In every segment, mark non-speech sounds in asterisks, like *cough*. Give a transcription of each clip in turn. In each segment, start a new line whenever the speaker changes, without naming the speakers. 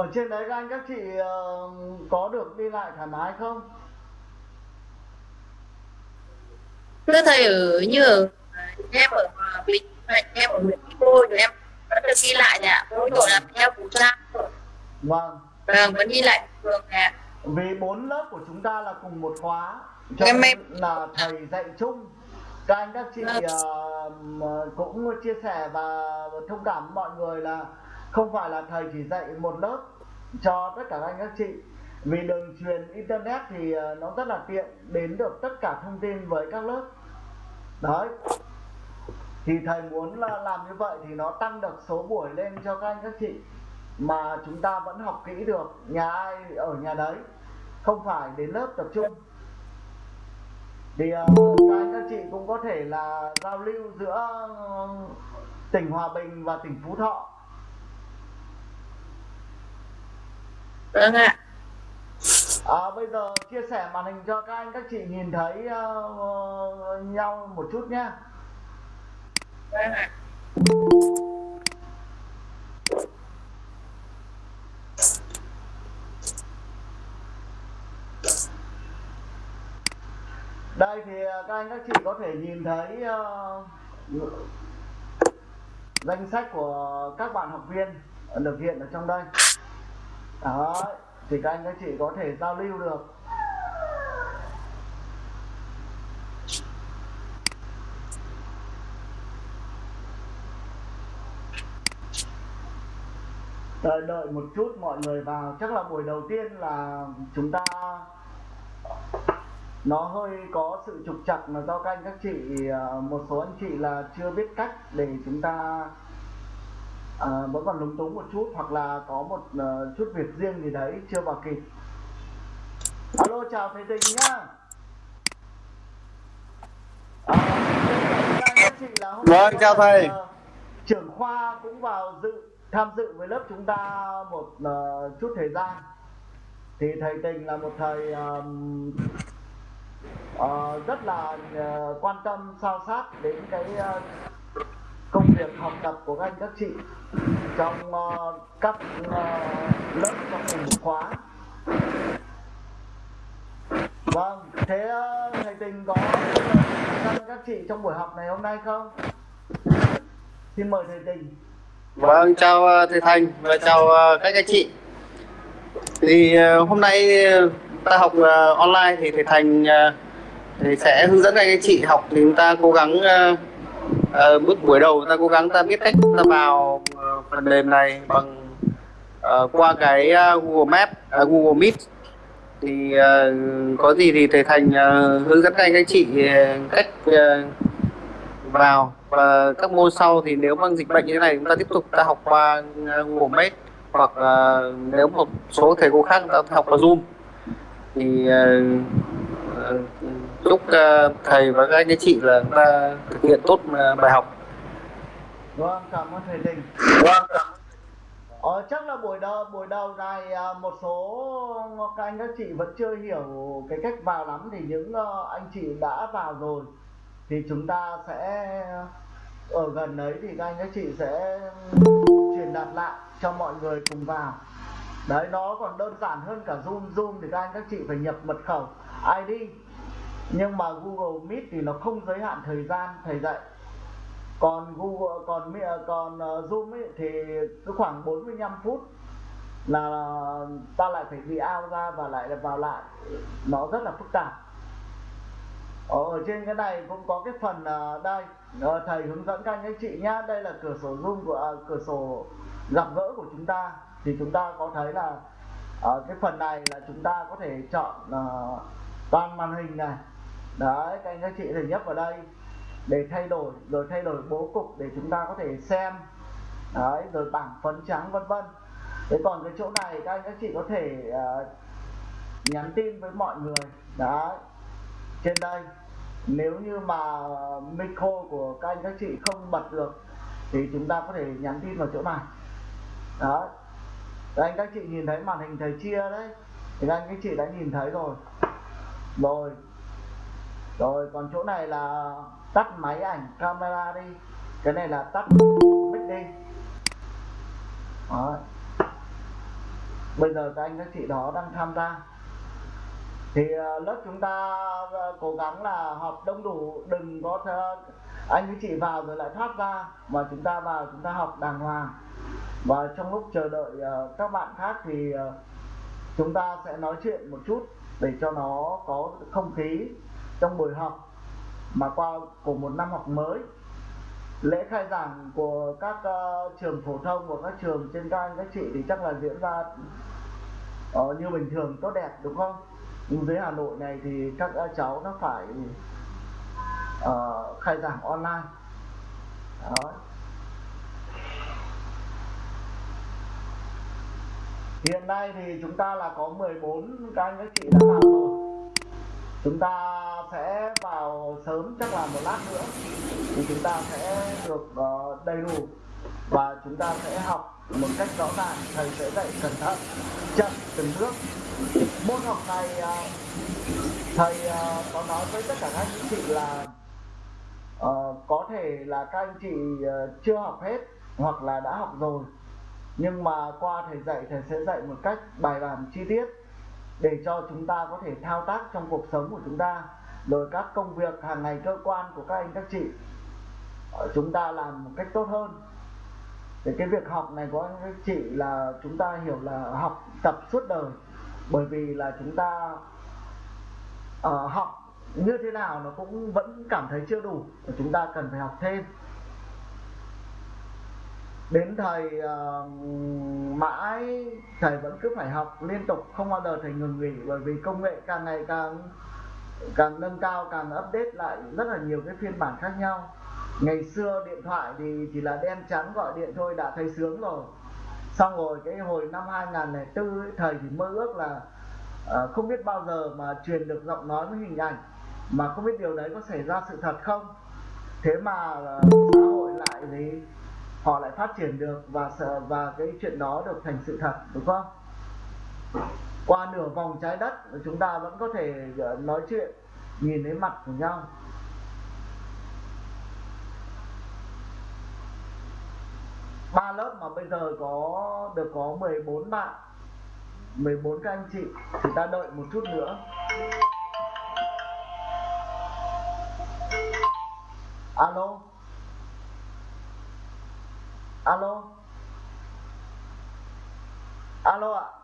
ở trên đấy các anh các chị uh, có được đi lại thoải mái không?
Thưa thầy ở như ở em ở bình em ở huyện cô rồi em vẫn được đi lại ạ mỗi tội là theo khẩu trang
vâng.
Vâng vẫn đi lại thường ạ
vì bốn lớp của chúng ta là cùng một khóa cho
Em em-
là thầy dạy chung. Các anh các chị mà cũng chia sẻ và thông cảm mọi người là không phải là thầy chỉ dạy một lớp cho tất cả các anh các chị. Vì đường truyền internet thì ờ, nó rất là tiện, đến được tất cả thông tin với các lớp. Đấy. Thì thầy muốn là làm như vậy thì nó tăng được số buổi lên cho các anh các chị mà chúng ta vẫn học kỹ được, nhà ai ở nhà đấy. Không phải đến lớp tập trung. Thì ờ, các anh các chị cũng có thể là giao lưu giữa ờ, tỉnh Hòa Bình và tỉnh Phú Thọ.
Vâng ạ.
À, bây giờ chia sẻ màn hình cho các anh các chị nhìn thấy ờ, nhau một chút nhé
vâng ạ.
Đây thì ờ, các anh các chị có thể nhìn thấy ờ, danh sách của các bạn học viên được hiện ở trong đây đó, thì các anh các chị có thể giao lưu được. Đợi đợi một chút, mọi người vào. Chắc là buổi đầu tiên là chúng ta, nó hơi có sự trục trặc mà do các anh các chị ờ, một số anh chị là chưa biết cách để chúng ta ờ, vẫn còn lúng túng một chút hoặc là có một ờ, chút việc riêng gì đấy chưa vào kịp. Alo chào thầy tình nhá. À,
Vâng, chào thầy.
trưởng khoa cũng vào dự tham dự với lớp chúng ta một ờ, chút thời gian. Thì thầy tình là một thầy ờm, ờ, rất là ờ, quan tâm sao sát đến cái ờ, công việc học tập của các anh các chị trong uh, các uh, lớp trong cùng một khóa. Vâng thế uh, thầy tình có các anh các chị trong buổi học này hôm nay không? Xin mời thầy tình.
Vâng, chào thầy Thành và chào các anh chị. Thì hôm nay ta học online thì thầy Thành thì sẽ hướng dẫn các anh chị học thì chúng ta cố gắng à, bước buổi đầu ta cố gắng ta biết cách ta vào ờ, phần mềm này bằng uh, qua cái Google Map, uh, Google Meet. Thì uh, có gì thì thầy Thành uh, hướng dẫn các anh các chị uh, cách uh, vào. Và các môn sau thì nếu mang dịch bệnh như thế này chúng ta tiếp tục ta học qua uh, Google Meet hoặc uh, nếu một số thầy cô khác ta học qua Zoom. Thì uh, uh, chúc uh, thầy và các anh chị là chúng ta thực hiện tốt uh, bài học.
vâng cảm ơn thầy tình Ờ, chắc là buổi đầu buổi đầu này à, một số các anh các chị vẫn chưa hiểu cái cách vào lắm thì những ờ, anh chị đã vào rồi. Thì chúng ta sẽ ở gần đấy thì các anh các chị sẽ truyền đạt lại cho mọi người cùng vào. Đấy nó còn đơn giản hơn cả zoom. Zoom thì các anh các chị phải nhập mật khẩu id nhưng mà google meet thì nó không giới hạn thời gian thầy dạy. Còn Google còn à, còn à, Zoom ấy thì cứ khoảng 45 phút là ta lại phải bị out ra và lại vào lại. Nó rất là phức tạp. Ờ, ở, trên cái này cũng có cái phần à, đây. Ờ, thầy hướng dẫn các anh các chị nhá. Đây là cửa sổ Zoom của à, cửa sổ gặp gỡ của chúng ta. Thì chúng ta có thấy là ở cái phần này là chúng ta có thể chọn uh, toàn màn hình này đấy các anh các chị thể nhấp vào đây. Để thay đổi rồi thay đổi bố cục để chúng ta có thể xem. Đấy rồi bảng phấn trắng vân vân. Thế còn cái chỗ này các anh các chị có thể uh, nhắn tin với mọi người. Đấy trên đây. Nếu như mà micro của các anh các chị không bật được thì chúng ta có thể nhắn tin vào chỗ này. Đó các anh các chị nhìn thấy màn hình thầy chia đấy. Thì các anh các chị đã nhìn thấy rồi. Rồi rồi, còn chỗ này là tắt máy ảnh camera đi. Cái này là tắt mic đi. Đó. bây giờ các anh các chị đó đang tham gia. Thì ờ, lớp chúng ta ờ, cố gắng là học đông đủ, đừng có anh với chị vào rồi lại thoát ra, mà chúng ta vào chúng ta học đàng hoàng. Và trong lúc chờ đợi ờ, các bạn khác thì chúng ta sẽ nói chuyện một chút để cho nó có không khí trong buổi học mà qua của một năm học mới lễ khai giảng của các uh, trường phổ thông của các trường trên các anh các chị thì chắc là diễn ra uh, như bình thường tốt đẹp đúng không? Nhưng dưới Hà Nội này thì các uh, cháu nó phải uh, khai giảng online. Đó. hiện nay thì chúng ta là có 14 các anh các chị đã làm rồi chúng ta sẽ vào sớm chắc là một lát nữa. Thì chúng ta sẽ được uh, đầy đủ. Và chúng ta sẽ học một cách rõ ràng thầy sẽ dạy cẩn thận chậm từng bước. Môn học này uh, thầy uh, có nói với tất cả các anh chị là uh, có thể là các anh chị uh, chưa học hết hoặc là đã học rồi. Nhưng mà qua thầy dạy thầy sẽ dạy một cách bài bản chi tiết để cho chúng ta có thể thao tác trong cuộc sống của chúng ta. Rồi các công việc hàng ngày cơ quan của các anh các chị ờ, chúng ta làm một cách tốt hơn. Thì cái việc học này của anh các chị là chúng ta hiểu là học tập suốt đời. Bởi vì là chúng ta uh, học như thế nào nó cũng vẫn cảm thấy chưa đủ. Chúng ta cần phải học thêm đến thời uh, mãi thầy vẫn cứ phải học liên tục không bao giờ thầy ngừng nghỉ bởi vì công nghệ càng ngày càng càng nâng cao càng update lại rất là nhiều cái phiên bản khác nhau. Ngày xưa điện thoại thì chỉ là đen trắng gọi điện thôi đã thấy sướng rồi. Xong rồi cái hồi năm 2004 ấy, thầy thì mơ ước là uh, không biết bao giờ mà truyền được giọng nói với hình ảnh mà không biết điều đấy có xảy ra sự thật không? Thế mà uh, xã hội lại thì họ lại phát triển được và sợ và cái chuyện đó được thành sự thật, đúng không? Qua nửa vòng trái đất, chúng ta vẫn có thể ờ, nói chuyện, nhìn thấy mặt của nhau. Ba lớp mà bây giờ có được có 14 bạn 14 các anh chị, thì ta đợi một chút nữa. Alo? 阿罗，阿罗啊。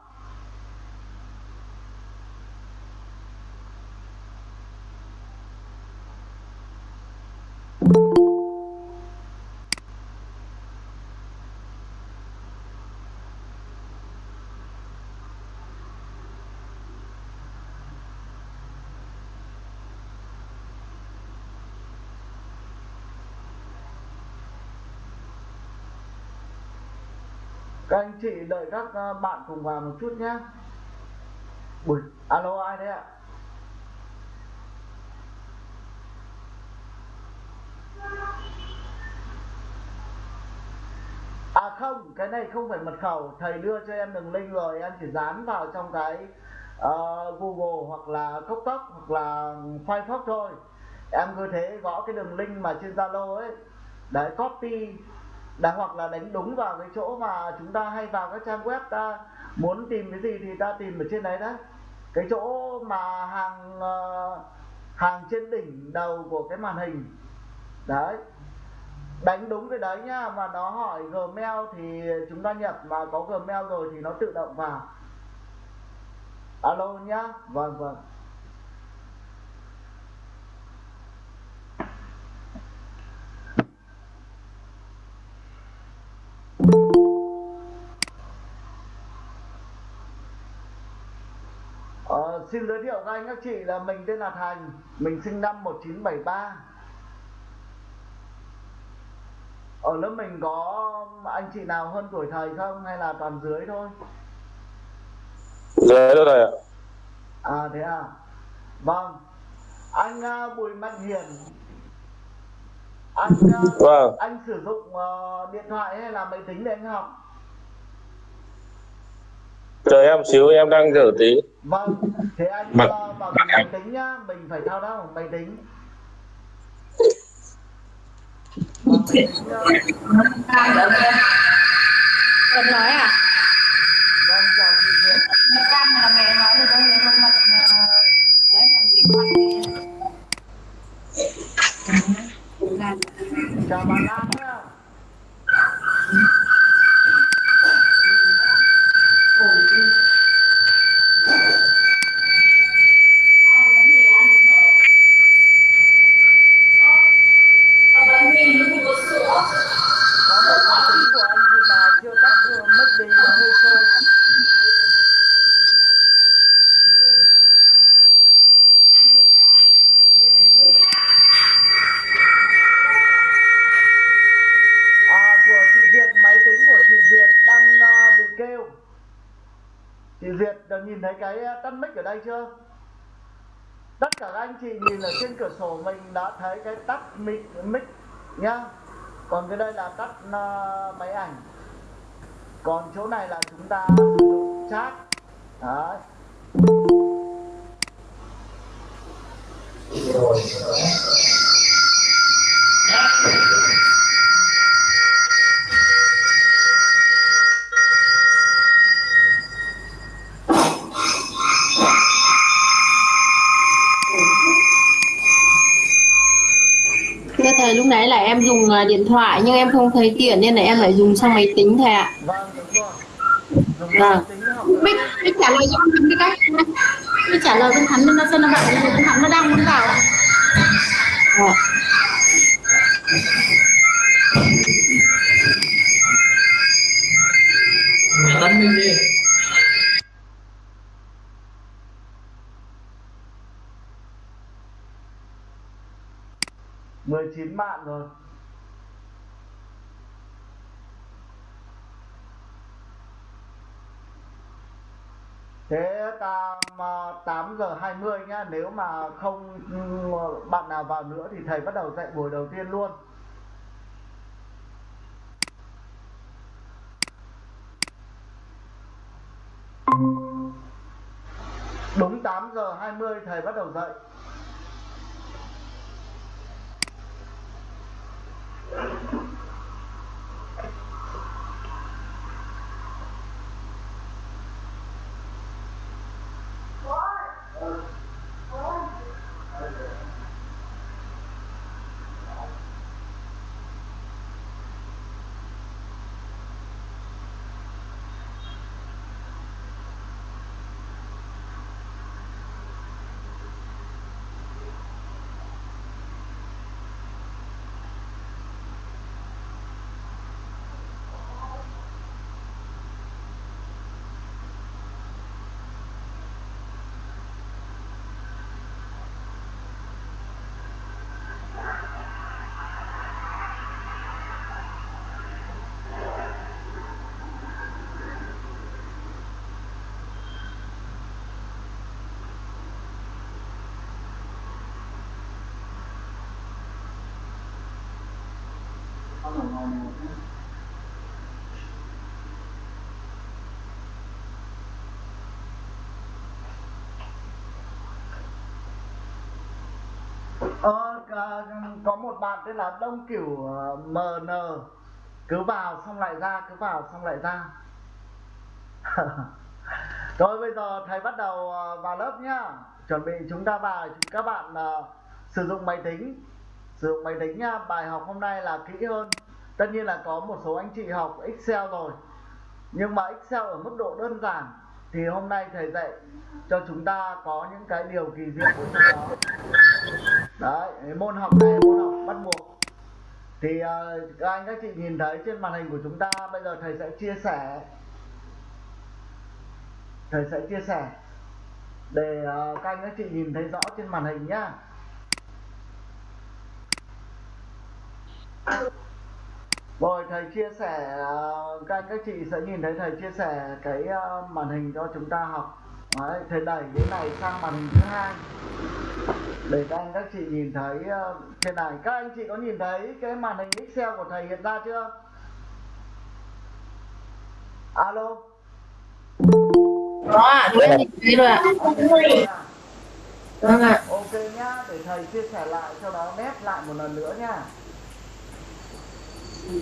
Các anh chị đợi các à, bạn cùng vào một chút nhé. Buổi... alo ai đấy ạ? À không cái này không phải mật khẩu. Thầy đưa cho em đường link rồi em chỉ dán vào trong cái uh, google hoặc là cốc Tóc hoặc là firefox thôi. Em cứ thế gõ cái đường link mà trên zalo ấy. Đấy copy đã hoặc là đánh đúng vào cái chỗ mà chúng ta hay vào các trang web ta muốn tìm cái gì thì ta tìm ở trên đấy đấy cái chỗ mà hàng ờ, hàng trên đỉnh đầu của cái màn hình. Đấy. Đánh đúng cái đấy nhá, mà nó hỏi gmail thì chúng ta nhập mà có gmail rồi thì nó tự động vào. Alo nhá. Vâng vâng. Xin giới thiệu với anh các chị là mình tên là Thành Mình sinh năm 1973 Ở lớp mình có anh chị nào hơn tuổi thầy không hay là toàn dưới thôi?
Dưới thôi thầy ạ.
À thế à. Vâng. Anh uh, Bùi Mạnh Hiển. Anh uh,
Vâng.
anh sử dụng uh, điện thoại hay là máy tính để anh học?
chờ em xíu em đang rửa tí
vâng thế anh Mặt. vào cái máy tính nhá mình phải thao đâu máy tính
Cần nói à?
Vâng, chào chị Duyên. Là mẹ nói được không? Nếu không mặt đấy gì quan Chào bà Lan. Nhìn thấy cái ờ, tắt mic ở đây chưa? Tất cả các anh chị nhìn ở trên cửa sổ mình đã thấy cái tắt mic mic nhá. Còn cái đây là tắt uh, máy ảnh. Còn chỗ này là chúng ta sử dụng chat. Đấy.
Rồi thầy lúc nãy là em dùng à, điện thoại nhưng em không thấy tiện nên là em lại dùng sang máy tính thầy ạ.
vâng đúng rồi dùng
Vâng.
máy tính học
Bích, Bích trả lời cho Thắng cái cách. Bích trả lời Thắng nên nó xem nó bảo là con Thắng nó đang muốn vào. Ờ.
tấn minh đi
19 bạn rồi Thế ta ờ, mà 8 giờ 20 nhá, Nếu mà không ừ, bạn nào vào nữa thì thầy bắt đầu dạy buổi đầu tiên luôn. Đúng 8 giờ 20 thầy bắt đầu dạy. Ờ, có một bạn tên là Đông Kiểu ờ, MN cứ vào xong lại ra cứ vào xong lại ra. *laughs* Rồi bây giờ thầy bắt đầu ờ, vào lớp nhá. Chuẩn bị chúng ta vào các bạn uh, sử dụng máy tính. Sử dụng máy tính nhá. Bài học hôm nay là kỹ hơn tất nhiên là có một số anh chị học Excel rồi, nhưng mà Excel ở mức độ đơn giản thì hôm nay thầy dạy cho chúng ta có những cái điều kỳ diệu của nó. đấy môn học này là môn học bắt buộc. Thì ờ, các anh, các chị nhìn thấy trên màn hình của chúng ta, bây giờ thầy sẽ chia sẻ. Thầy sẽ chia sẻ để ờ, các anh, các chị nhìn thấy rõ trên màn hình nhá rồi thầy chia sẻ ờ, các anh các chị sẽ nhìn thấy thầy chia sẻ cái ờ, màn hình cho chúng ta học. Đấy, thầy đẩy cái này sang màn hình thứ hai. Để các anh các chị nhìn thấy ờ, trên này. Các anh chị có nhìn thấy cái màn hình Excel của thầy hiện ra chưa? Alo?
Có ạ, chúng em nhìn thấy rồi ạ. Vâng ạ.
ok nhá để thầy chia sẻ lại cho nó nét lại một lần nữa oh.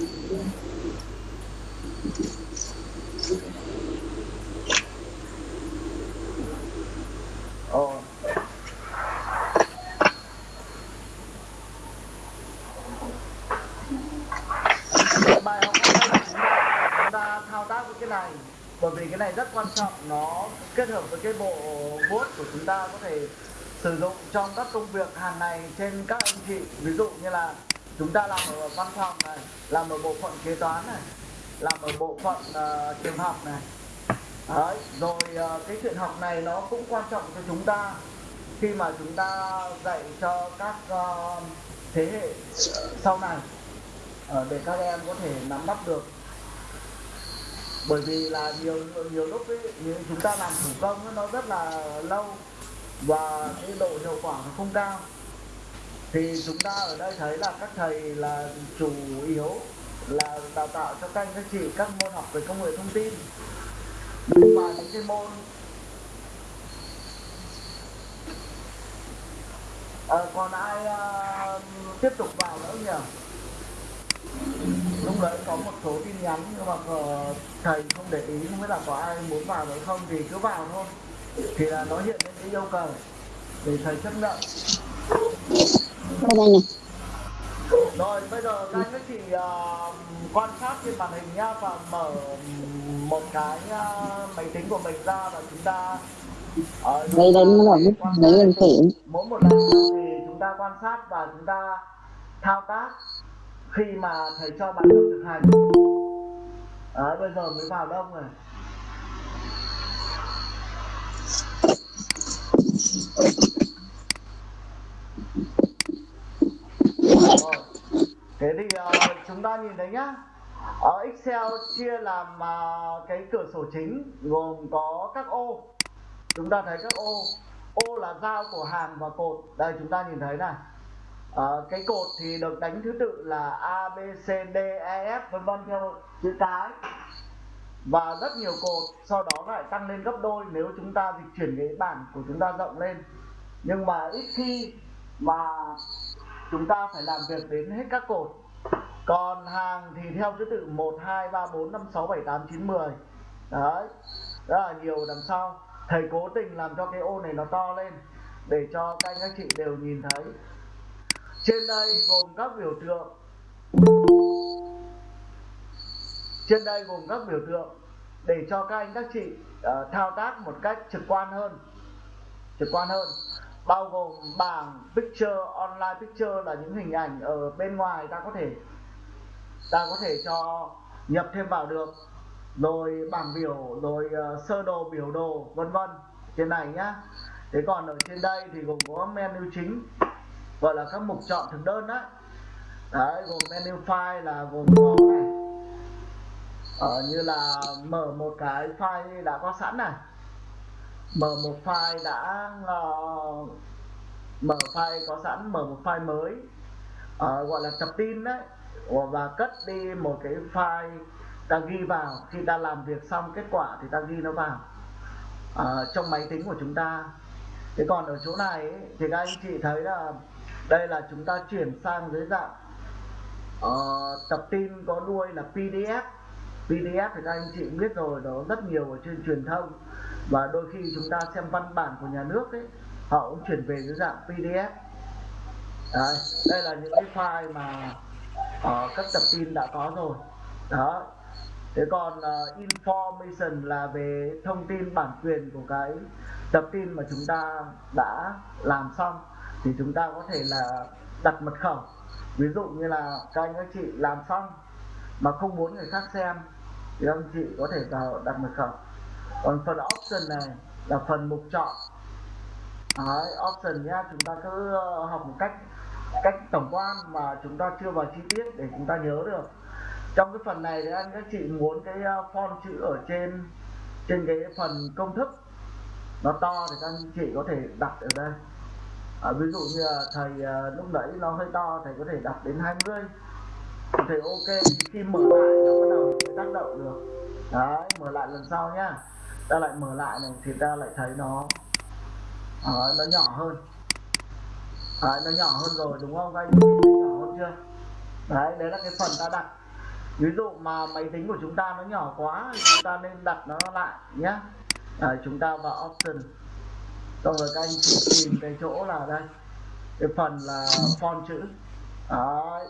bài học hôm chúng ta thao tác với cái này bởi vì cái này rất quan trọng nó kết hợp với cái bộ vuốt của chúng ta có thể sử dụng trong các công việc hàng ngày trên các anh chị ví dụ như là chúng ta làm ở văn phòng này làm ở bộ phận kế toán này làm ở bộ phận uh, trường học này. Đấy, rồi uh, cái chuyện học này nó cũng quan trọng cho chúng ta. Khi mà chúng ta dạy cho các uh, thế hệ sau này uh, để các em có thể nắm bắt được. Bởi vì là nhiều nhiều lúc ấy, chúng ta làm thủ công nó rất là lâu và cái độ hiệu quả nó không cao thì chúng ta ở đây thấy là các thầy là chủ yếu là đào tạo cho các anh các chị các môn học về công nghệ thông tin. Và những cái môn. À, còn ai à, tiếp tục vào nữa nhỉ? Lúc đấy có một số tin nhắn nhưng mà ờ, thầy không để ý không biết là có ai muốn vào nữa không thì cứ vào thôi. Thì là nó hiện lên cái yêu cầu để thầy chấp nhận.
Đây này.
rồi bây giờ các anh các chị uh, quan sát trên màn hình nhá và mở một cái uh, máy tính của mình ra và chúng ta uh,
Đây đây nó là bút lấy lên phỉ.
mỗi một lần thì chúng ta quan sát và chúng ta thao tác khi mà thầy cho bạn tập thực hành Đấy, bây giờ mới vào đông Rồi. Thế thì uh, chúng ta nhìn thấy nhá. Ở Excel chia làm uh, cái cửa sổ chính gồm có các ô. Chúng ta thấy các ô. Ô là giao của hàng và cột. Đây chúng ta nhìn thấy này. À, cái cột thì được đánh thứ tự là A B C D E F vân vân theo chữ cái. Và rất nhiều cột. Sau đó lại tăng lên gấp đôi nếu chúng ta dịch chuyển cái bảng của chúng ta rộng lên. Nhưng mà ít khi mà chúng ta phải làm việc đến hết các cột. Còn hàng thì theo thứ tự 1 2 3 4 5 6 7 8 9 10 đấy rất là nhiều đằng sau. Thầy cố tình làm cho cái ô này nó to lên để cho các anh các chị đều nhìn thấy. Trên đây gồm các biểu tượng. Trên đây gồm các biểu tượng để cho các anh các chị uh, thao tác một cách trực quan hơn. Trực quan hơn bao gồm bảng picture online picture là những hình ảnh ở bên ngoài ta có thể ta có thể cho nhập thêm vào được. Rồi bảng biểu rồi uh, sơ đồ biểu đồ vân vân. Trên này nhá. Thế còn ở trên đây thì gồm có menu chính gọi là các mục chọn thực đơn đấy đấy gồm menu file là gồm có này. Ờ, như là mở một cái file đã có sẵn này mở một file đã uh, mở file có sẵn mở một file mới uh, gọi là tập tin đấy. Và cất đi một cái file ta ghi vào. Khi ta làm việc xong kết quả thì ta ghi nó vào uh, trong máy tính của chúng ta. Thế còn ở chỗ này ấy, thì các anh chị thấy là đây là chúng ta chuyển sang dưới dạng uh, tập tin có đuôi là PDF PDF thì các anh chị cũng biết rồi đó rất nhiều ở trên truyền thông và đôi khi chúng ta xem văn bản của nhà nước ấy họ cũng chuyển về dưới dạng PDF Đấy, đây là những cái file mà uh, các tập tin đã có rồi. Đó. Thế còn uh, information là về thông tin bản quyền của cái tập tin mà chúng ta đã làm xong thì chúng ta có thể là đặt mật khẩu. Ví dụ như là các anh các chị làm xong mà không muốn người khác xem thì anh chị có thể vào đặt mật khẩu còn phần option này là phần mục chọn. Đấy, option nhá chúng ta cứ ờ, học một cách cách tổng quan mà chúng ta chưa vào chi tiết để chúng ta nhớ được. Trong cái phần này thì anh các chị muốn cái ờ, font chữ ở trên trên cái phần công thức. Nó to thì các anh chị có thể đặt ở đây. À, ví dụ như là thầy ờ, lúc nãy nó hơi to thầy có thể đặt đến 20 thầy ok khi mở lại nó bắt đầu tác động được. Đấy mở lại lần sau nhá ta lại mở lại này thì ta lại thấy nó à, nó nhỏ hơn. Đấy, nó nhỏ hơn rồi đúng không các anh? Nhỏ hơn chưa? Đấy đấy là cái phần ta đặt. Ví dụ mà máy tính của chúng ta nó nhỏ quá thì chúng ta nên đặt nó lại nhé à, ờ, chúng ta vào option. Xong rồi các anh chị tìm cái chỗ là đây. Cái phần là font chữ. Đấy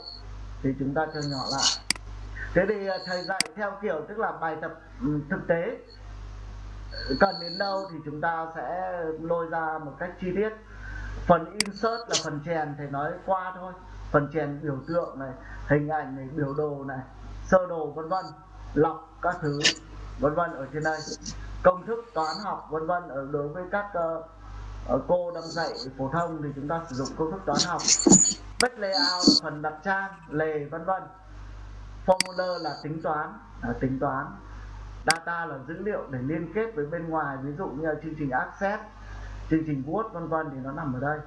thì chúng ta cho nhỏ lại. Thế thì thầy dạy theo kiểu tức là bài tập ừ, thực tế cần đến đâu thì chúng ta sẽ lôi ra một cách chi tiết. Phần insert là phần chèn thì nói qua thôi. Phần chèn biểu tượng này hình ảnh này biểu đồ này sơ đồ vân vân lọc các thứ vân vân ở trên đây. Công thức toán học vân vân ở đối với các uh, cô đang dạy phổ thông thì chúng ta sử dụng công thức toán học. Bách layout là phần đặt trang lề vân vân. Formula là tính toán à, tính toán data là dữ liệu để liên kết với bên ngoài, ví dụ như là chương trình access, chương trình word, vân vân thì nó nằm ở đây.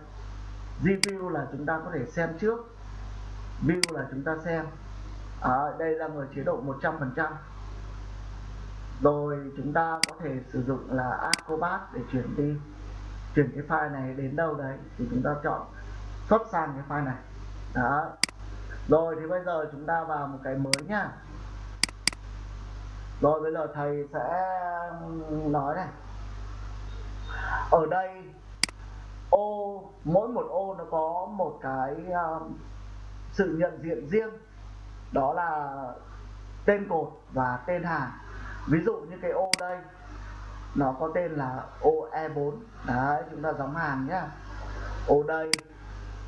Review là chúng ta có thể xem trước, view là chúng ta xem. Ở đây là ở chế độ 100% rồi chúng ta có thể sử dụng là Acrobat để chuyển đi, chuyển cái file này đến đâu đấy, thì chúng ta chọn xuất sang cái file này. Đó. Rồi thì bây giờ chúng ta vào một cái mới nhá rồi bây giờ thầy sẽ um, nói này. Ở đây ô mỗi một ô nó có một cái um, sự nhận diện riêng. Đó là tên cột và tên hàng ví dụ như cái ô đây nó có tên là ô E4 đấy chúng ta đóng hàng nhá. Ô đây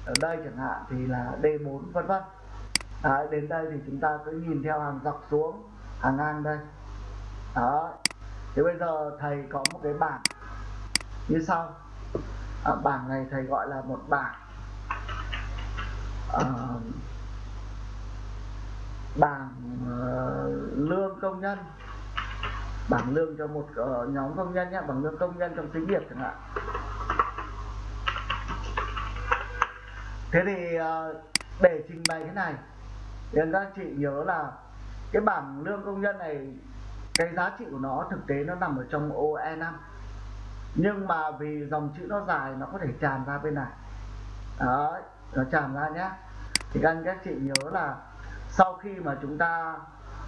ở đây chẳng hạn thì là D4 vân vân. Đấy, đến đây thì chúng ta cứ nhìn theo hàng dọc xuống hàng ngang đây đó. Thì bây giờ thầy có một cái bảng. Như sau. À, bảng này thầy gọi là một bảng. À, bảng uh, lương công nhân. Bảng lương cho một uh, nhóm công nhân nhé. Bảng lương công nhân trong xí nghiệp chẳng hạn. Thế thì uh, để trình bày cái này thì các chị nhớ là cái bảng lương công nhân này cái giá trị của nó thực tế nó nằm ở trong ô E5 nhưng mà vì dòng chữ nó dài, nó có thể tràn ra bên này. Đấy, nó tràn ra nhé. Thì các anh các chị nhớ là sau khi mà chúng ta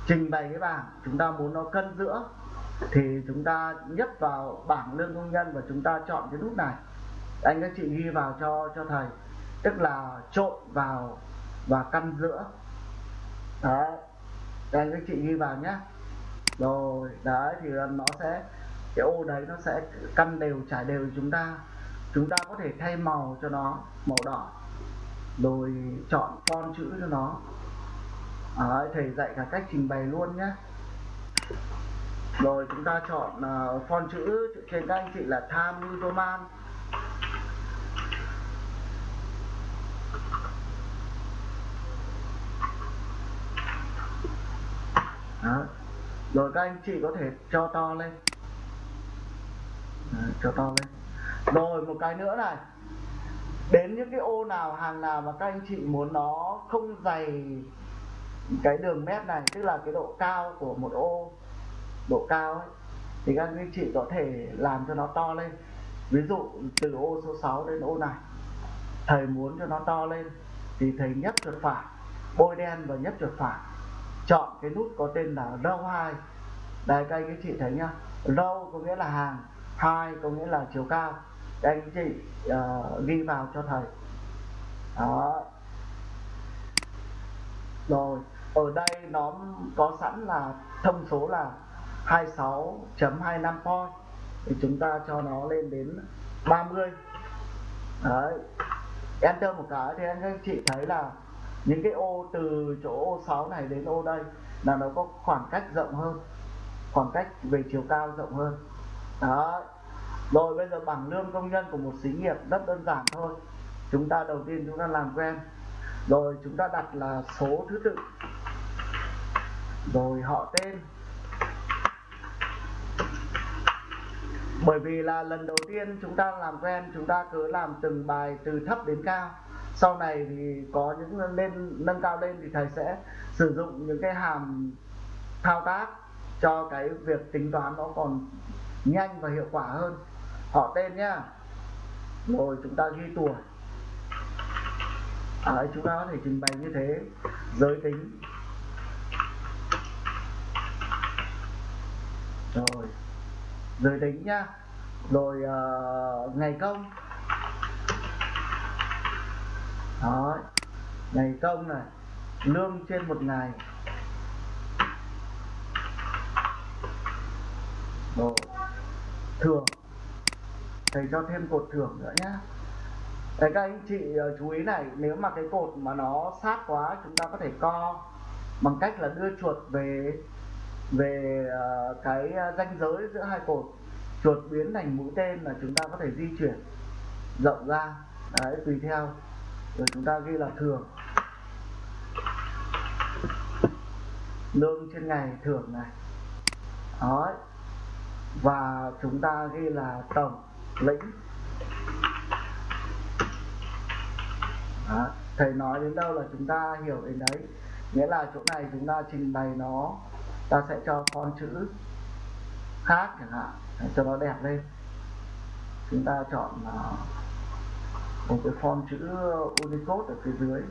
trình bày cái bảng, chúng ta muốn nó cân giữa, thì chúng ta nhấp vào bảng lương công nhân và chúng ta chọn cái nút này. Anh các chị ghi vào cho cho thầy. Tức là trộn vào và căn giữa. Đấy anh các chị ghi vào nhé rồi đấy thì nó sẽ cái ô đấy nó sẽ căn đều trải đều chúng ta. Chúng ta có thể thay màu cho nó màu đỏ. Rồi chọn font chữ cho nó. Đấy, thầy dạy cả cách trình bày luôn nhé. Rồi chúng ta chọn uh, font chữ trên các anh chị là tham New Roman. Đó rồi các anh chị có thể cho to lên. Đấy, cho to lên. Rồi một cái nữa này. Đến những cái ô nào hàng nào mà các anh chị muốn nó không dày cái đường mép này tức là cái độ cao của một ô độ cao ấy thì các anh chị có thể làm cho nó to lên. Ví dụ từ ô số 6 đến ô này thầy muốn cho nó to lên thì thầy nhấp chuột phải bôi đen và nhấp chuột phải chọn cái nút có tên là row 2 đây các anh các chị thấy nhá. Row có nghĩa là hàng hai có nghĩa là chiều cao. Các anh chị uh, ghi vào cho thầy. Đó. Rồi ở đây nó có sẵn là thông số là 26.25 point. Thì chúng ta cho nó lên đến 30 đấy. Enter một cái thì anh các chị thấy là những cái ô từ chỗ ô 6 này đến ô đây là nó có khoảng cách rộng hơn, khoảng cách về chiều cao rộng hơn. Đó. Rồi bây giờ bảng lương công nhân của một xí nghiệp rất đơn giản thôi. Chúng ta đầu tiên chúng ta làm quen. Rồi chúng ta đặt là số thứ tự. Rồi họ tên. Bởi vì là lần đầu tiên chúng ta làm quen, chúng ta cứ làm từng bài từ thấp đến cao sau này thì có những lên nâng cao lên thì thầy sẽ sử dụng những cái hàm thao tác cho cái việc tính toán nó còn nhanh và hiệu quả hơn. Họ tên nhá. Rồi chúng ta ghi tuổi. À, chúng ta có thể trình bày như thế. Giới tính. Rồi. Giới tính nhá. Rồi uh, ngày công đó. Ngày công này. Lương trên một ngày. Rồi thưởng. Thầy cho thêm cột thưởng nữa nhé Đấy, các anh chị ờ, chú ý này, nếu mà cái cột mà nó sát quá, chúng ta có thể co bằng cách là đưa chuột về về ờ, cái ờ, ranh giới giữa hai cột. Chuột biến thành mũi tên là chúng ta có thể di chuyển rộng ra. Đấy, tùy theo rồi chúng ta ghi là thường lương trên ngày thưởng này. Đó và chúng ta ghi là tổng lĩnh. Đó. thầy nói đến đâu là chúng ta hiểu đến đấy. Nghĩa là chỗ này chúng ta trình bày nó ta sẽ cho con chữ khác chẳng hạn. Để cho nó đẹp lên. Chúng ta chọn uh, một cái font chữ Unicode ở phía dưới.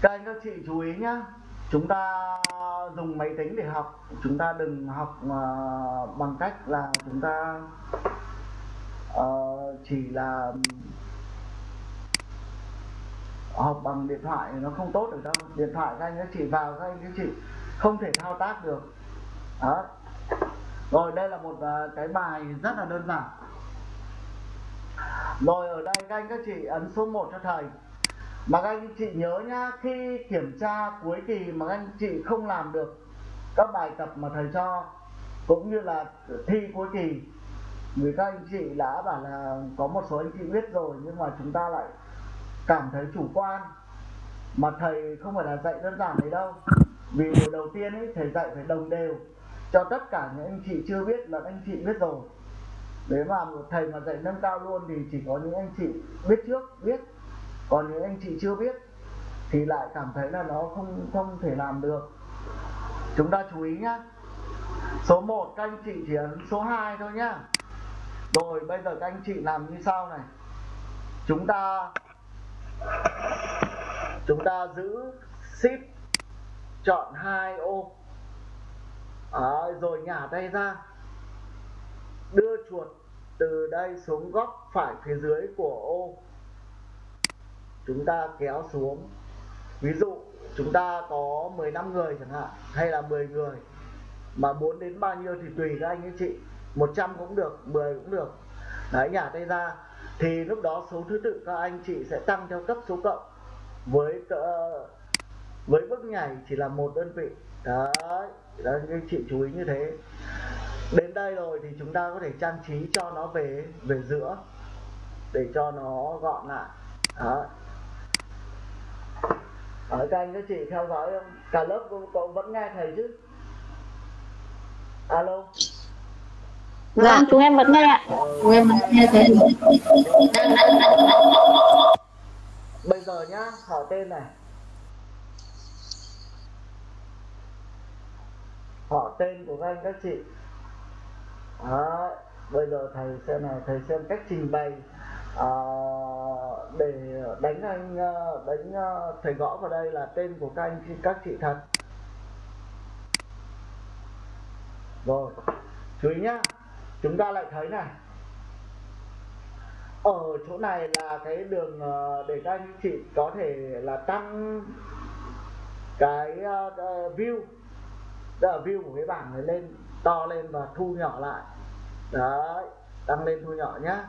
Các anh các chị chú ý nhá chúng ta dùng máy tính để học chúng ta đừng học uh, bằng cách là chúng ta uh, chỉ là học bằng điện thoại nó không tốt được đâu. Điện thoại các anh các chị vào các anh các chị không thể thao tác được. Đó. Rồi, đây là một ờ, cái bài rất là đơn giản. Rồi, ở đây các anh các chị ấn số 1 cho thầy. Mà các anh chị nhớ nhá, khi kiểm tra cuối kỳ mà các anh chị không làm được các bài tập mà thầy cho, cũng như là thi cuối kỳ vì các anh chị đã bảo là có một số anh chị biết rồi, nhưng mà chúng ta lại cảm thấy chủ quan. Mà thầy không phải là dạy đơn giản đấy đâu vì buổi đầu tiên ấy, thầy dạy phải đồng đều. Cho tất cả những anh chị chưa biết là anh chị biết rồi. Nếu mà một thầy mà dạy nâng cao luôn thì chỉ có những anh chị biết trước, biết. Còn những anh chị chưa biết thì lại cảm thấy là nó không không thể làm được. Chúng ta chú ý nhá. Số 1 các anh chị chỉ ấn số 2 thôi nhá. Rồi, bây giờ các anh chị làm như sau này. Chúng ta chúng ta giữ ship chọn hai ô à, ờ, rồi nhả tay ra. Đưa chuột từ đây xuống góc phải phía dưới của ô chúng ta kéo xuống. Ví dụ chúng ta có 15 người chẳng hạn hay là 10 người. Mà muốn đến bao nhiêu thì tùy các anh ấy chị. 100 cũng được 10 cũng được. Đấy nhả tay ra. Thì lúc đó số thứ tự các anh chị sẽ tăng theo cấp số cộng với uh, với bước nhảy chỉ là một đơn vị. Đấy đó anh chị chú ý như thế. Đến đây rồi thì chúng ta có thể trang trí cho nó về về giữa để cho nó gọn lại. Đó ở các anh các chị theo dõi không? Cả lớp cũng, cũng vẫn nghe thầy chứ? Alo?
Dạ, chúng em vẫn nghe ạ. Chúng em vẫn nghe thấy.
bây giờ nhá hỏi tên này họ tên của các anh các chị. Đó, bây giờ thầy xem này thầy xem cách trình bày à, để đánh anh ờ, đánh ờ, thầy gõ vào đây là tên của các anh các chị thật. Rồi chú ý nhá chúng ta lại thấy này. Ở chỗ này là cái đường để các anh chị có thể là tăng cái view tức là view của cái bảng này lên, to lên và thu nhỏ lại. Đấy, tăng lên thu nhỏ nhá.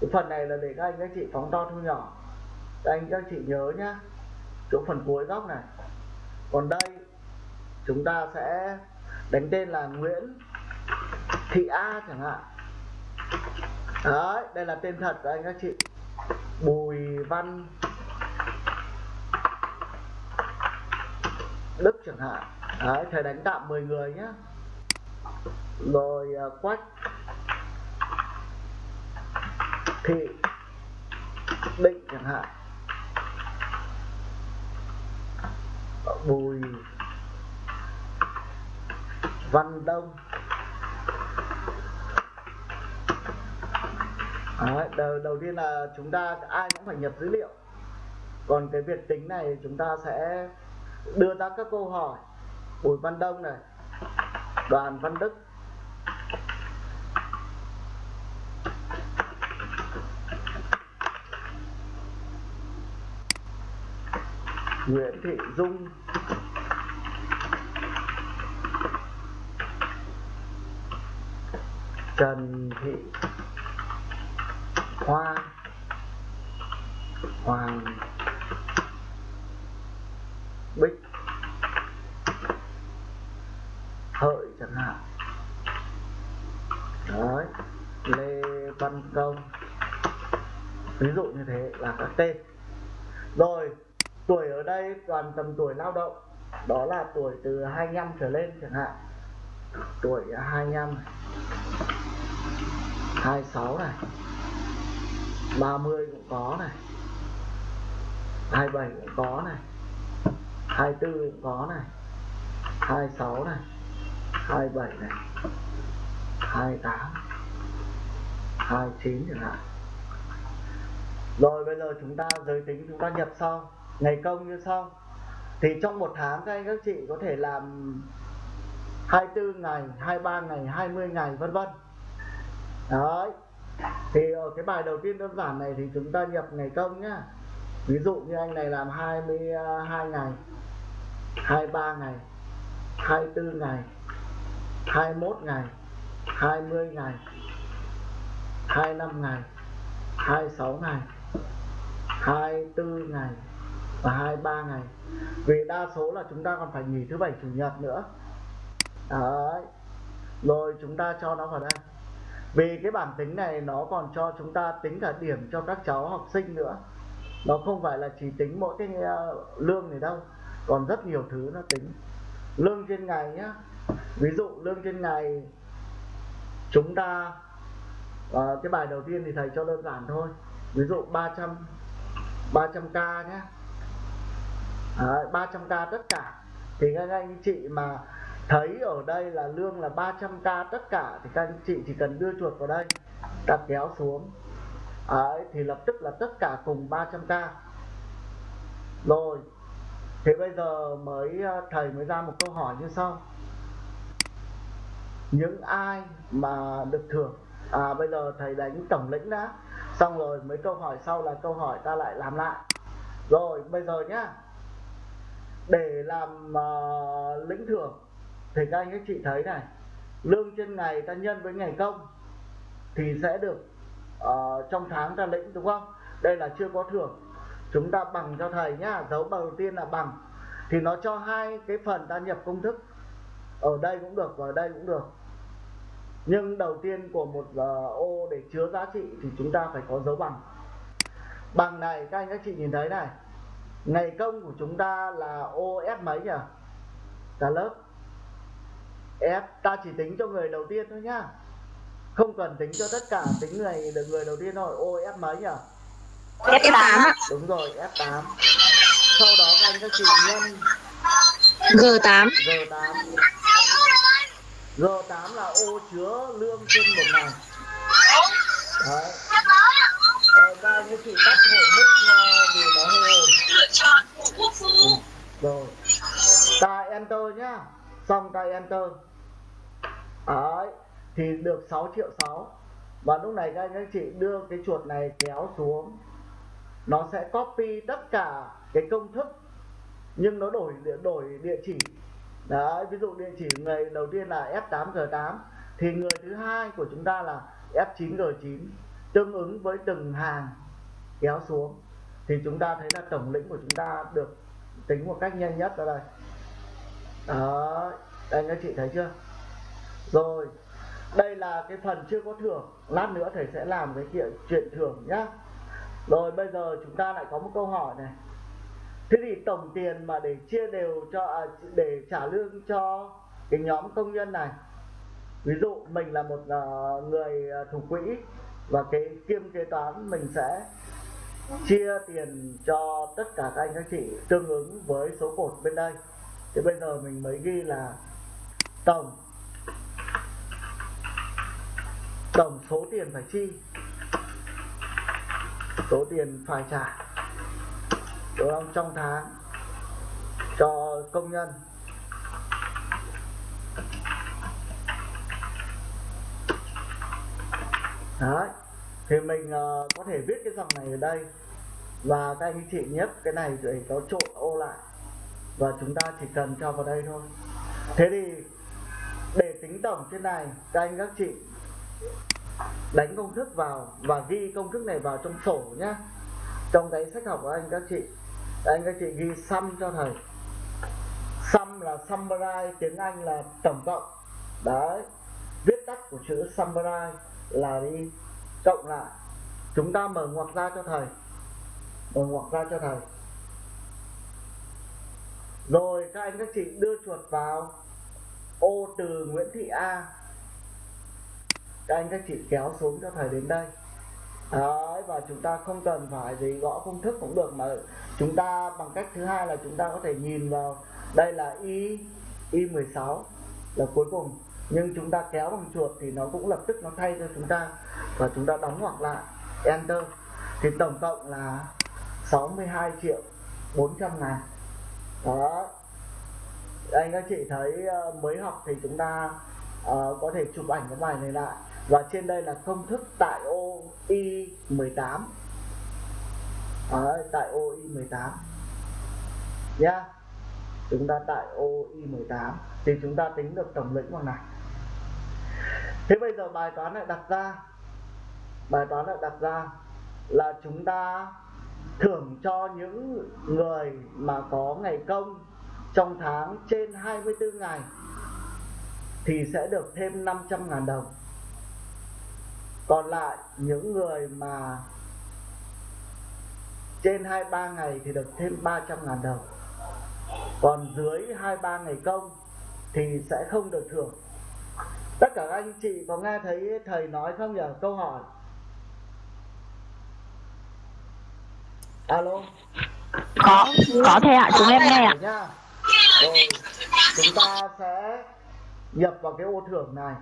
Cái phần này là để các anh các chị phóng to thu nhỏ. Các anh các chị nhớ nhá. Chỗ phần cuối góc này. Còn đây, chúng ta sẽ đánh tên là Nguyễn Thị A chẳng hạn. Đấy, đây là tên thật của anh các chị. Bùi Văn Đức chẳng hạn đấy thầy đánh tạm 10 người nhé rồi uh, quách. Thị. Định chẳng hạn. Bùi. Văn đông. Đấy, đầu, đầu tiên là chúng ta ai cũng phải nhập dữ liệu. Còn cái việc tính này chúng ta sẽ đưa ra các câu hỏi bùi văn đông này đoàn văn đức. Nguyễn Thị Dung. Trần Thị Hoa Hoàng Bích Hợi chẳng hạn Đấy Lê Văn Công Ví dụ như thế là các tên Rồi Tuổi ở đây toàn tầm tuổi lao động, Đó là tuổi từ 25 trở lên chẳng hạn. Tuổi 25 này 26 này 30 cũng có này 27 cũng có này 24 cũng có này 26 này 27 này 28 29 chẳng hạn. Rồi bây giờ chúng ta giới tính chúng ta nhập xong, Ngày công như xong thì trong một tháng các anh các chị có thể làm 24 ngày, 23 ngày, 20 ngày vân vân Đấy Thì ở cái bài đầu tiên đơn giản này thì chúng ta nhập ngày công nhá Ví dụ như anh này làm 22 ngày 23 ngày 24 ngày 21 ngày 20 ngày 25 ngày 26 ngày 24 ngày và 23 ngày vì đa số là chúng ta còn phải nghỉ thứ bảy chủ nhật nữa. Đấy. Rồi chúng ta cho nó vào đây. Vì cái bản tính này nó còn cho chúng ta tính cả điểm cho các cháu học sinh nữa. Nó không phải là chỉ tính mỗi cái ờ, lương này đâu. Còn rất nhiều thứ nó tính. Lương trên ngày nhá. Ví dụ lương trên ngày Chúng ta à, Cái bài đầu tiên thì thầy cho đơn giản thôi. Ví dụ 300 300k nhé 300k tất cả. Thì các anh chị mà thấy ở đây là lương là 300k tất cả thì các anh chị chỉ cần đưa chuột vào đây ta kéo xuống. Đấy, thì lập tức là tất cả cùng 300k rồi thì bây giờ mới ờ, thầy mới ra một câu hỏi như sau. Những ai mà được thưởng? À bây giờ thầy đánh tổng lĩnh đã. Xong rồi mấy câu hỏi sau là câu hỏi ta lại làm lại. Rồi bây giờ nhá để làm uh, lĩnh thưởng thì các anh các chị thấy này lương trên ngày ta nhân với ngày công thì sẽ được uh, trong tháng ta lĩnh đúng không? Đây là chưa có thưởng. Chúng ta bằng cho thầy nhá dấu đầu tiên là bằng. Thì nó cho hai cái phần ta nhập công thức. Ở đây cũng được và ở đây cũng được. Nhưng đầu tiên của một uh, ô để chứa giá trị thì chúng ta phải có dấu bằng. Bằng này các anh các chị nhìn thấy này ngày công của chúng ta là ô f mấy nhỉ? Cả lớp. F ta chỉ tính cho người đầu tiên thôi nhá. Không cần tính cho tất cả tính người được người đầu tiên thôi. Ô f mấy nhỉ?
F8 ạ.
Đúng rồi f8 sau đó các anh các chị nhân.
G8
g8 g8 là ô chứa lương trên một ngày. Đấy. Ờ, các anh các chị tắt hộ mic uh, vì nó hơi ồn rồi ta enter nhá. Xong ta enter. Đấy, thì được 6 triệu 6 và lúc này các anh các chị đưa cái chuột này kéo xuống. Nó sẽ copy tất cả cái công thức, nhưng nó đổi đổi địa chỉ. Đấy, ví dụ địa chỉ người đầu tiên là F8G8 thì người thứ hai của chúng ta là F9G9 tương ứng với từng hàng kéo xuống. Thì chúng ta thấy là tổng lĩnh của chúng ta được tính một cách nhanh nhất ở đây đó anh các chị thấy chưa? Rồi đây là cái phần chưa có thưởng. Lát nữa thầy sẽ làm cái chuyện chuyện thưởng nhá. Rồi bây giờ chúng ta lại có một câu hỏi này. Thế thì tổng tiền mà để chia đều cho à, để trả lương cho cái nhóm công nhân này. Ví dụ mình là một uh, người ờ, thủ quỹ và cái kiêm kế toán mình sẽ chia tiền cho tất cả các anh các chị tương ứng với số cột bên đây thì bây giờ mình mới ghi là tổng tổng số tiền phải chi? Số tiền phải trả đúng không? Trong tháng cho công nhân. Đấy thì mình uh, có thể viết cái dòng này ở đây. Và các anh chị nhấp cái này để nó trộn ô lại và chúng ta chỉ cần cho vào đây thôi. Thế thì, để tính tổng trên này, các anh các chị đánh công thức vào và ghi công thức này vào trong sổ nhé trong cái sách học của anh các chị. Anh các chị ghi sum cho thầy. Sum là summarize, tiếng anh là tổng cộng. Đấy. Viết tắt của chữ summarize là đi. Cộng lại. Chúng ta mở ngoặc ra cho thầy. Mở ngoặc ra cho thầy rồi các anh các chị đưa chuột vào. Ô từ Nguyễn Thị A. Các anh các chị kéo xuống cho thầy đến đây. Đấy, và chúng ta không cần phải gì gõ công thức cũng được mà chúng ta bằng cách thứ hai là chúng ta có thể nhìn vào. Đây là y y 16 là cuối cùng. Nhưng chúng ta kéo bằng chuột thì nó cũng lập tức nó thay cho chúng ta. Và chúng ta đóng ngoặc lại. Enter. Thì tổng cộng là 62 triệu 400 ngàn đó. Anh các chị thấy ờ, mới học thì chúng ta uh, có thể chụp ảnh cái bài này lại. Và trên đây là công thức tại ô y 18 Đấy, tại ô y 18 nhá. Yeah. chúng ta tại ô y 18 thì chúng ta tính được tổng lĩnh bằng này. Thế bây giờ bài toán lại đặt ra. Bài toán lại đặt ra là chúng ta thưởng cho những người mà có ngày công trong tháng trên 24 ngày thì sẽ được thêm 500 ngàn đồng. Còn lại những người mà trên 23 ngày thì được thêm 300 ngàn đồng. Còn dưới 23 ngày công thì sẽ không được thưởng. Tất cả các anh chị có nghe thấy thầy nói không nhỉ? Câu hỏi alo?
Có có thầy ạ chúng em nghe ạ.
Nhá rồi chúng ta sẽ nhập vào cái ô thưởng này.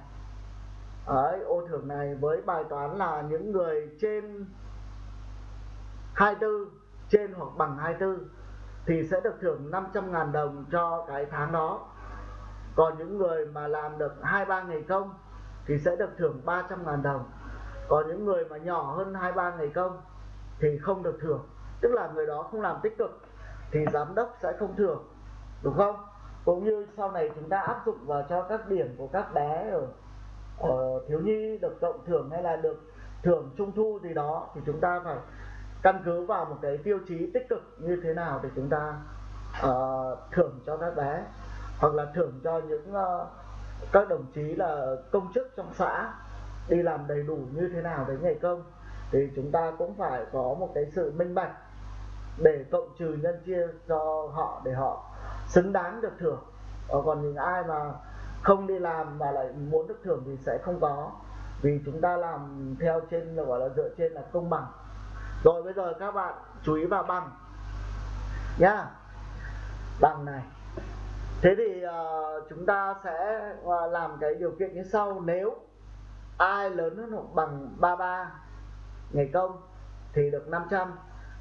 Đấy, ô thưởng này với bài toán là những người trên 24 trên hoặc bằng 24 thì sẽ được thưởng 500.000 đồng cho cái tháng đó. Còn những người mà làm được 23 ngày công thì sẽ được thưởng 300.000 đồng. Còn những người mà nhỏ hơn 23 ngày công thì không được thưởng tức là người đó không làm tích cực thì giám đốc sẽ không thưởng đúng không? Cũng như sau này chúng ta áp dụng vào cho các điểm của các bé ở, ở thiếu nhi được cộng thưởng hay là được thưởng trung thu gì đó thì chúng ta phải căn cứ vào một cái tiêu chí tích cực như thế nào để chúng ta uh, thưởng cho các bé. Hoặc là thưởng cho những uh, các đồng chí là công chức trong xã đi làm đầy đủ như thế nào đến ngày công. Thì chúng ta cũng phải có một cái sự minh bạch để cộng trừ nhân chia cho họ để họ xứng đáng được thưởng. Ờ, còn những ai mà không đi làm mà lại muốn được thưởng thì sẽ không có. Vì chúng ta làm theo trên gọi là dựa trên là công bằng. Rồi bây giờ các bạn chú ý vào bằng. Nhá. Bằng này. Thế thì uh, chúng ta sẽ uh, làm cái điều kiện như sau. Nếu ai lớn hơn hoặc bằng 33 ngày công thì được 500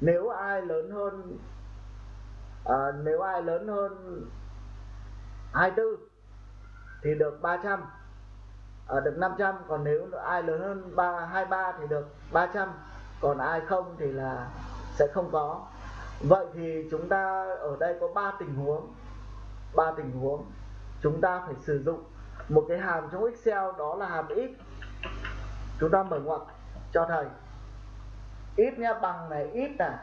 nếu ai lớn hơn à, nếu ai lớn hơn 24 thì được 300 à, được 500 còn nếu ai lớn hơn 3, 23 thì được 300 còn ai không thì là sẽ không có. Vậy thì chúng ta ở đây có 3 tình huống ba tình huống chúng ta phải sử dụng. Một cái hàm trong Excel đó là hàm ít chúng ta mở ngoặc cho thầy ít nha bằng này ít à.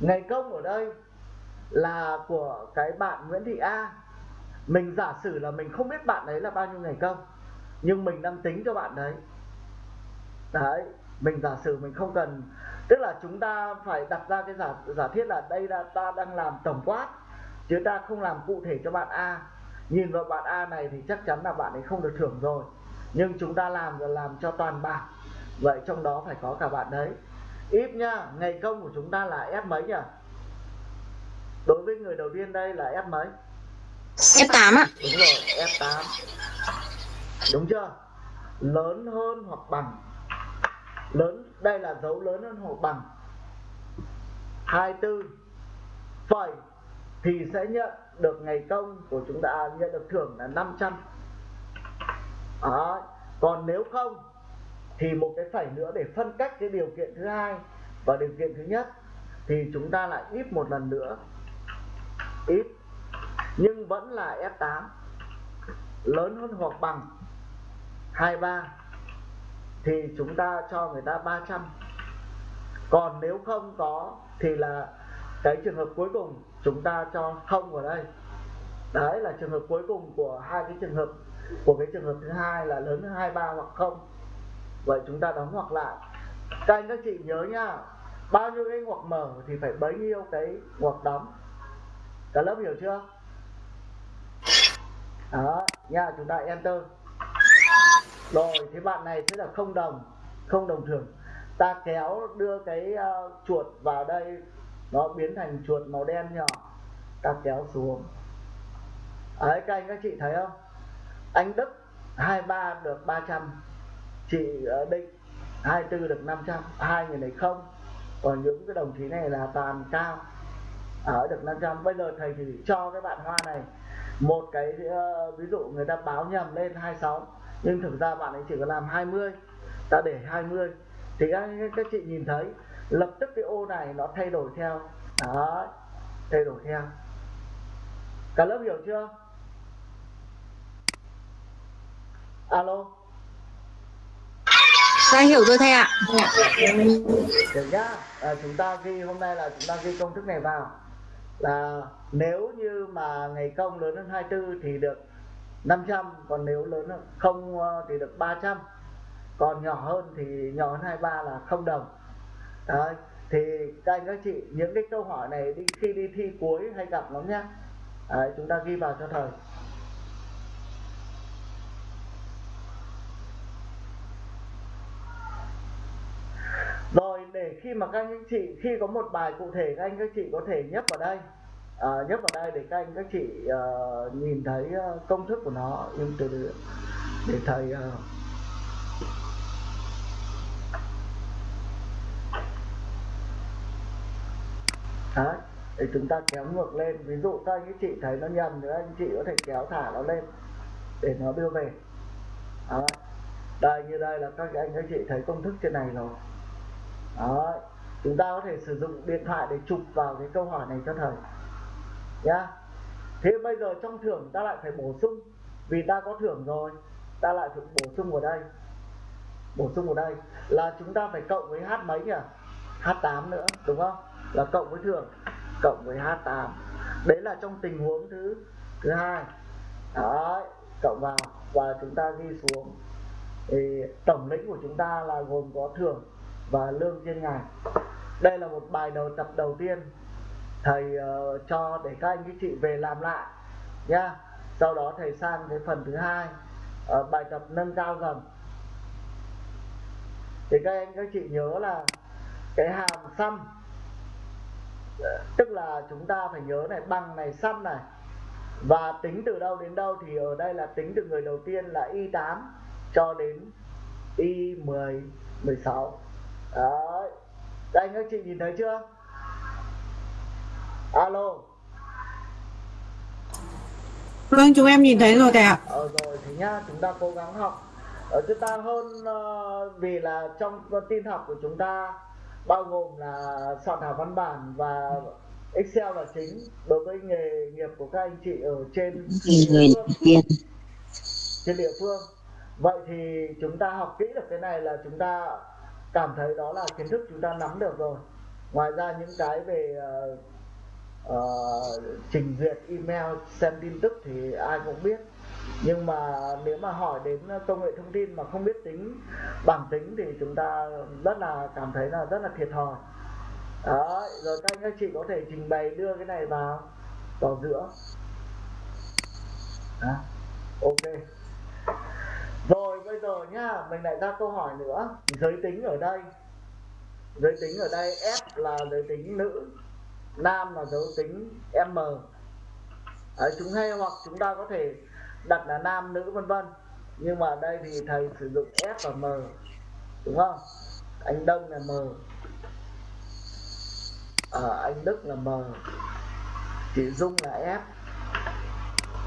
ngày công ở đây là của cái bạn Nguyễn Thị A. Mình giả sử là mình không biết bạn đấy là bao nhiêu ngày công, nhưng mình đang tính cho bạn đấy. Đấy, mình giả sử mình không cần, tức là chúng ta phải đặt ra cái giả giả thiết là đây là ta đang làm tổng quát, chứ ta không làm cụ thể cho bạn A. Nhìn vào bạn A này thì chắc chắn là bạn ấy không được thưởng rồi, nhưng chúng ta làm là làm cho toàn bảng vậy trong đó phải có cả bạn đấy ít nhá ngày công của chúng ta là F mấy nhỉ? Đối với người đầu tiên đây là F mấy?
F8 ạ.
Đúng rồi F8 đúng chưa? Lớn hơn hoặc bằng? Lớn đây là dấu lớn hơn hoặc bằng? 24 phẩy thì sẽ nhận được ngày công của chúng ta nhận được thưởng là 500 Đó. còn nếu không thì một cái phẩy nữa để phân cách cái điều kiện thứ hai và điều kiện thứ nhất, thì chúng ta lại ít một lần nữa. Ít, nhưng vẫn là F8 lớn hơn hoặc bằng. 23 thì chúng ta cho người ta 300 còn nếu không có, thì là cái trường hợp cuối cùng chúng ta cho không ở đây. Đấy là trường hợp cuối cùng của hai cái trường hợp, của cái trường hợp thứ hai là lớn hơn 23 hoặc không vậy chúng ta đóng hoặc lại. Các anh các chị nhớ nhá bao nhiêu cái ngoặc mở thì phải bấy nhiêu cái ngoặc đóng. Cả lớp hiểu chưa? Đó nha chúng ta enter. Rồi thế bạn này sẽ là không đồng không đồng thường ta kéo đưa cái uh, chuột vào đây nó biến thành chuột màu đen nhỏ. Ta kéo xuống. Đấy các anh các chị thấy không? Anh Đức 23 được 300 chị Định 24 được 500 hai người này không. Còn những cái đồng chí này là toàn cao ở được 500 bây giờ thầy thì cho cái bạn Hoa này một cái uh, ví dụ người ta báo nhầm lên 26 nhưng thực ra bạn ấy chỉ có làm 20 ta để 20 thì các, các chị nhìn thấy lập tức cái ô này nó thay đổi theo. Đó thay đổi theo. Cả lớp hiểu chưa? Alo?
Dạ hiểu rồi thầy ạ.
được nhá. À, chúng ta ghi hôm nay là chúng ta ghi công thức này vào. Là nếu như mà ngày công lớn hơn 24 thì được 500 còn nếu lớn hơn không ờ, thì được 300 còn nhỏ hơn thì nhỏ hơn 23 là không đồng. Đấy. thì các anh các chị những cái câu hỏi này đi khi đi thi cuối hay gặp lắm nhá. Đấy, chúng ta ghi vào cho thầy rồi để khi mà các anh chị khi có một bài cụ thể các anh các chị có thể nhấp vào đây. À, nhấp vào đây để các anh các chị uh, nhìn thấy uh, công thức của nó. Nhưng từ từ để thầy uh, Đấy, để chúng ta kéo ngược lên. Ví dụ các anh các chị thấy nó nhầm thì anh chị có thể kéo thả nó lên để nó đưa về. Đấy. đây như đây là các anh các chị thấy công thức trên này rồi đó chúng ta có thể sử dụng điện thoại để chụp vào cái câu hỏi này cho thầy. Nhá. Thế bây giờ trong thưởng ta lại phải bổ sung, vì ta có thưởng rồi, ta lại phải bổ sung vào đây. Bổ sung vào đây. Là chúng ta phải cộng với h mấy nhỉ? H8 nữa, đúng không? Là cộng với thưởng, cộng với h8 đấy là trong tình huống thứ thứ hai. Đấy, cộng vào và chúng ta ghi xuống. Thì tổng lĩnh của chúng ta là gồm có thưởng và lương trên ngày đây là một bài đầu tập đầu tiên thầy uh, cho để các anh các chị về làm lại nhá. Sau đó thầy sang cái phần thứ hai uh, bài tập nâng cao dần thì các anh các chị nhớ là cái hàm xăm tức là chúng ta phải nhớ này bằng này xăm này. Và tính từ đâu đến đâu thì ở đây là tính từ người đầu tiên là y 8 cho đến y 10 16 đấy. Các anh các chị nhìn thấy chưa? Alo.
Vâng, chúng em nhìn thấy rồi thầy ạ.
ờ rồi thì nhá chúng ta cố gắng học. Ở chúng ta hơn uh, vì là trong tin học của chúng ta bao gồm là soạn thảo văn bản và Excel là chính đối với nghề nghiệp của các anh chị ở trên
người
phương,
tiên.
trên địa phương. Vậy thì chúng ta học kỹ được cái này là chúng ta cảm thấy đó là kiến thức chúng ta nắm được rồi. Ngoài ra những cái về uh, uh, trình duyệt email xem tin tức thì ai cũng biết. Nhưng mà nếu mà hỏi đến công nghệ thông tin mà không biết tính bảng tính thì chúng ta rất là cảm thấy là rất là thiệt thòi. Đó rồi các anh các chị có thể trình bày đưa cái này vào vào giữa. Đó. ok. Rồi bây giờ nhá mình lại ra câu hỏi nữa. Giới tính ở đây. Giới tính ở đây F là giới tính nữ nam là giới tính M. Đấy, chúng hay hoặc chúng ta có thể đặt là nam nữ vân vân. Nhưng mà đây thì thầy sử dụng F và M đúng không? Anh Đông là M. À, anh Đức là M. Chị Dung là F.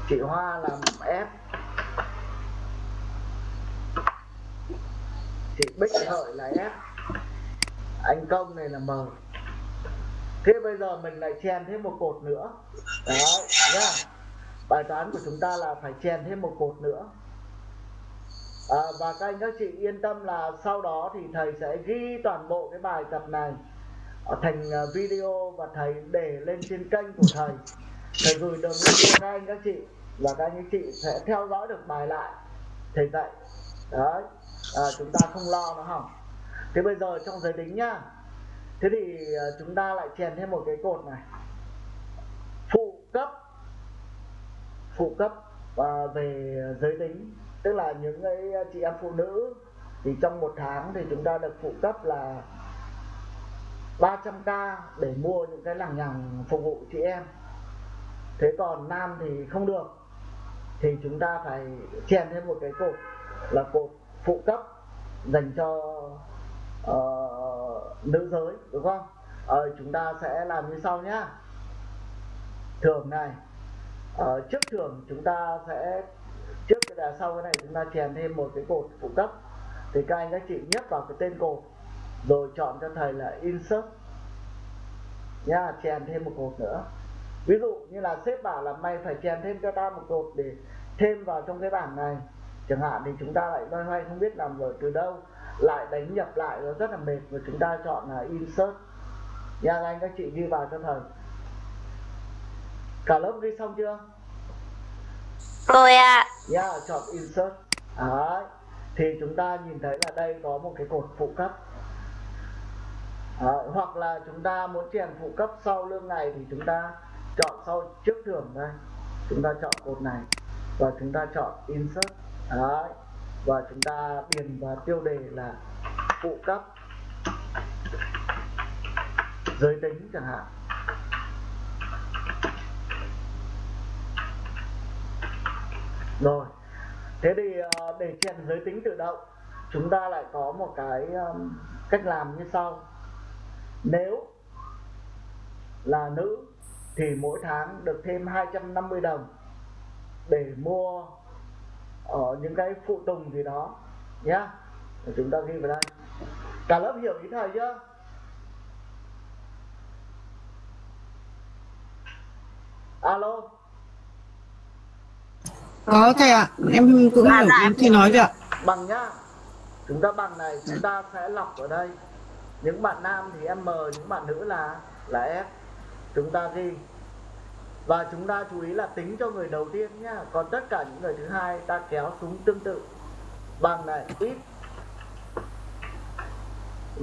Chị Hoa là F. chị Bích Hợi là F anh Công này là M thế bây giờ mình lại chèn thêm một cột nữa. Đấy nhá. Bài toán của chúng ta là phải chèn thêm một cột nữa. À, và các anh các chị yên tâm là sau đó thì thầy sẽ ghi toàn bộ cái bài tập này thành à, video và thầy để lên trên kênh của thầy. Thầy gửi đường link cho các anh các chị và các anh các chị sẽ theo dõi được bài lại. Thầy dạy. Đấy à, chúng ta không lo nó hỏng thế bây giờ trong giới tính nhá. Thế thì à, chúng ta lại chèn thêm một cái cột này. Phụ cấp. Phụ cấp à, về giới tính. Tức là những cái chị em phụ nữ thì trong một tháng thì chúng ta được phụ cấp là 300k để mua những cái lằng nhằng phục vụ chị em. Thế còn nam thì không được. Thì chúng ta phải chèn thêm một cái cột là cột phụ cấp dành cho uh, nữ giới đúng không? Ờ, chúng ta sẽ làm như sau nhá. Thưởng này ờ, trước thưởng chúng ta sẽ trước cái là sau cái này chúng ta chèn thêm một cái cột phụ cấp. Thì các anh các chị nhấp vào cái tên cột rồi chọn cho thầy là insert. Nha chèn thêm một cột nữa. Ví dụ như là sếp bảo là mày phải chèn thêm cho tao một cột để thêm vào trong cái bảng này chẳng hạn thì chúng ta lại loay hoay không biết làm rồi từ đâu lại đánh nhập lại nó rất là mệt và chúng ta chọn là insert nha các anh các chị ghi vào cho thầy cả lớp ghi xong chưa
Rồi ạ.
nha chọn insert Đấy. thì chúng ta nhìn thấy là đây có một cái cột phụ cấp Đấy. hoặc là chúng ta muốn chèn phụ cấp sau lương ngày thì chúng ta chọn sau trước thưởng đây chúng ta chọn cột này và chúng ta chọn insert đó và chúng ta điền vào tiêu đề là phụ cấp giới tính chẳng hạn. Rồi. Thế thì ờ, để chèn giới tính tự động, chúng ta lại có một cái cách làm như sau. Nếu là nữ thì mỗi tháng được thêm 250 đồng để mua ở những cái phụ tùng gì đó nhá. Để chúng ta ghi vào đây. Cả lớp hiểu ý thầy chưa? Alo.
Có thầy ạ, em cũng hiểu ý thầy nói rồi ạ.
bằng nhá. Chúng ta bằng này chúng ta sẽ lọc ở đây. Những bạn nam thì m những bạn nữ là là f. Chúng ta ghi và chúng ta chú ý là tính cho người đầu tiên nhá. Còn tất cả những người thứ hai ta kéo xuống tương tự. Bằng này, ít.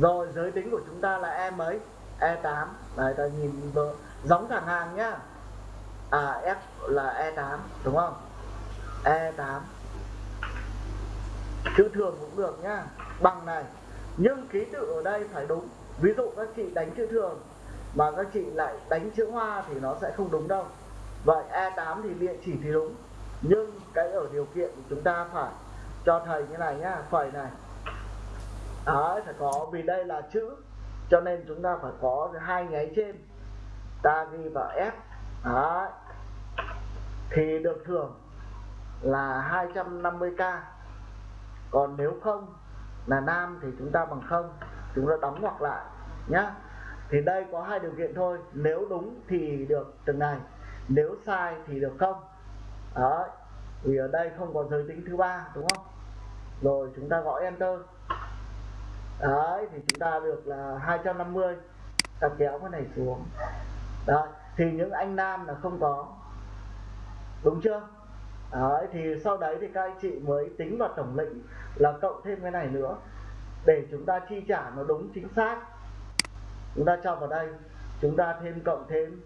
Rồi, giới tính của chúng ta là e mấy? E 8 này ta nhìn giống thẳng hàng nhá. À f là e 8 đúng không? E 8 chữ thường cũng được nhá. Bằng này. Nhưng ký tự ở đây phải đúng. Ví dụ các chị đánh chữ thường mà các chị lại đánh chữ hoa thì nó sẽ không đúng đâu. Vậy E8 thì địa chỉ thì đúng, nhưng cái ở điều kiện chúng ta phải cho thầy như này nhá phẩy này. Đấy phải có, vì đây là chữ, cho nên chúng ta phải có hai nháy trên. Ta ghi vào F. Đấy. Thì được thưởng là 250k còn nếu không là nam thì chúng ta bằng không, chúng ta đóng ngoặc lại nhá thì đây có hai điều kiện thôi. Nếu đúng thì được từng này, nếu sai thì được không? Đó vì ở đây không có giới tính thứ ba, đúng không? Rồi, chúng ta gõ enter. Đấy, thì chúng ta được là 250 ta kéo cái này xuống. Đó thì những anh nam là không có. Đúng chưa? Đấy, thì sau đấy thì các anh chị mới tính vào tổng lệnh là cộng thêm cái này nữa, để chúng ta chi trả nó đúng chính xác chúng ta cho vào đây, chúng ta thêm cộng thêm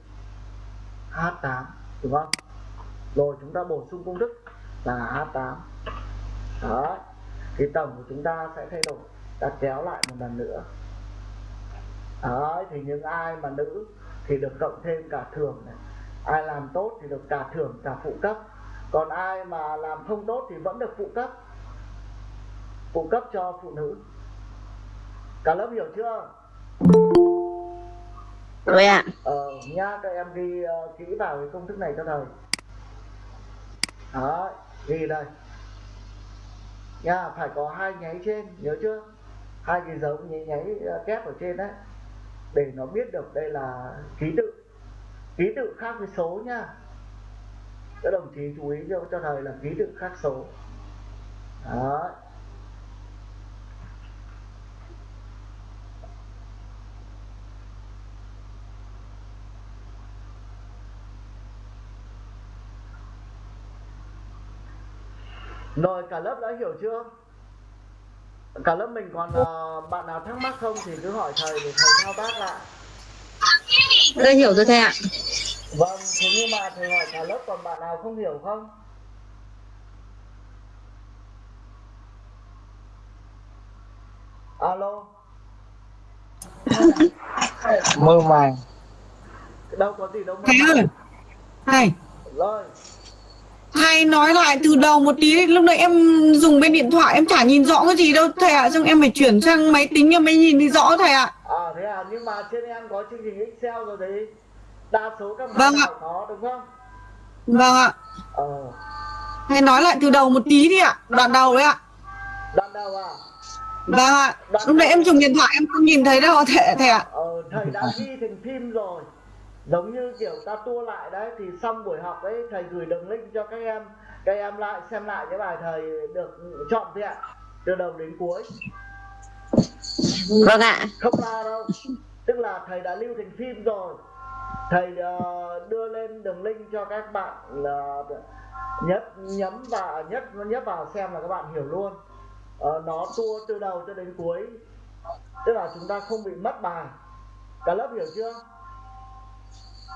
H8 đúng không? Rồi chúng ta bổ sung công thức là H8 đó, thì tổng của chúng ta sẽ thay đổi, ta kéo lại một lần nữa. Đó, thì những ai mà nữ thì được cộng thêm cả thưởng này. Ai làm tốt thì được cả thưởng, cả phụ cấp. Còn ai mà làm không tốt thì vẫn được phụ cấp. Phụ cấp cho phụ nữ. Cả lớp hiểu chưa?
Rồi ạ.
ờ nha các em ghi uh, ờ, kỹ vào cái công thức này cho thầy. Đó ghi đây. Nha phải có hai nháy trên nhớ chưa? Hai cái dấu nháy nháy ờ, kép ở trên đấy. Để nó biết được đây là ký tự. Ký tự khác với số nhá các đồng chí chú ý cho cho thầy là ký tự khác số. Đó. Rồi cả lớp đã hiểu chưa? Cả lớp mình còn uh, bạn nào thắc mắc không thì cứ hỏi thầy để thầy thao tác lại.
Đã hiểu rồi thầy ạ.
Vâng, thế nhưng mà thầy hỏi cả lớp còn bạn nào không hiểu không? Alo,
mơ màng
đâu có gì đâu mà.
Thầy ơi, thầy,
Rồi,
thầy nói lại từ đầu một tí, lúc nãy em dùng bên điện thoại em chả nhìn rõ cái gì đâu thầy ạ, xong em phải chuyển sang máy tính em mới nhìn thấy rõ thầy ạ.
à thế à, nhưng mà trên em có chương trình Excel rồi đấy. Đa số các bạn
Vâng ạ.
có đúng không?
Vâng ạ,
Ờ,
thầy nói lại từ đầu một tí đi ạ, đoạn đầu đấy ạ.
đoạn đầu à?
Vâng ạ, lúc nãy em dùng điện thoại em không nhìn thấy đâu thầy, thầy ạ.
Ờ, thầy đã ghi thành phim rồi giống như kiểu ta tua lại đấy thì xong buổi học ấy thầy gửi đường link cho các em các em lại xem lại cái bài thầy được chọn vẹn từ đầu đến cuối.
Vâng ạ.
không la đâu. Tức là thầy đã lưu thành phim rồi. Thầy ờ, đưa lên đường link cho các bạn là nhất nhấn vào nhất nhấp vào xem là các bạn hiểu luôn. Ờ, nó tua từ đầu cho đến cuối. Tức là chúng ta không bị mất bài. Cả lớp hiểu chưa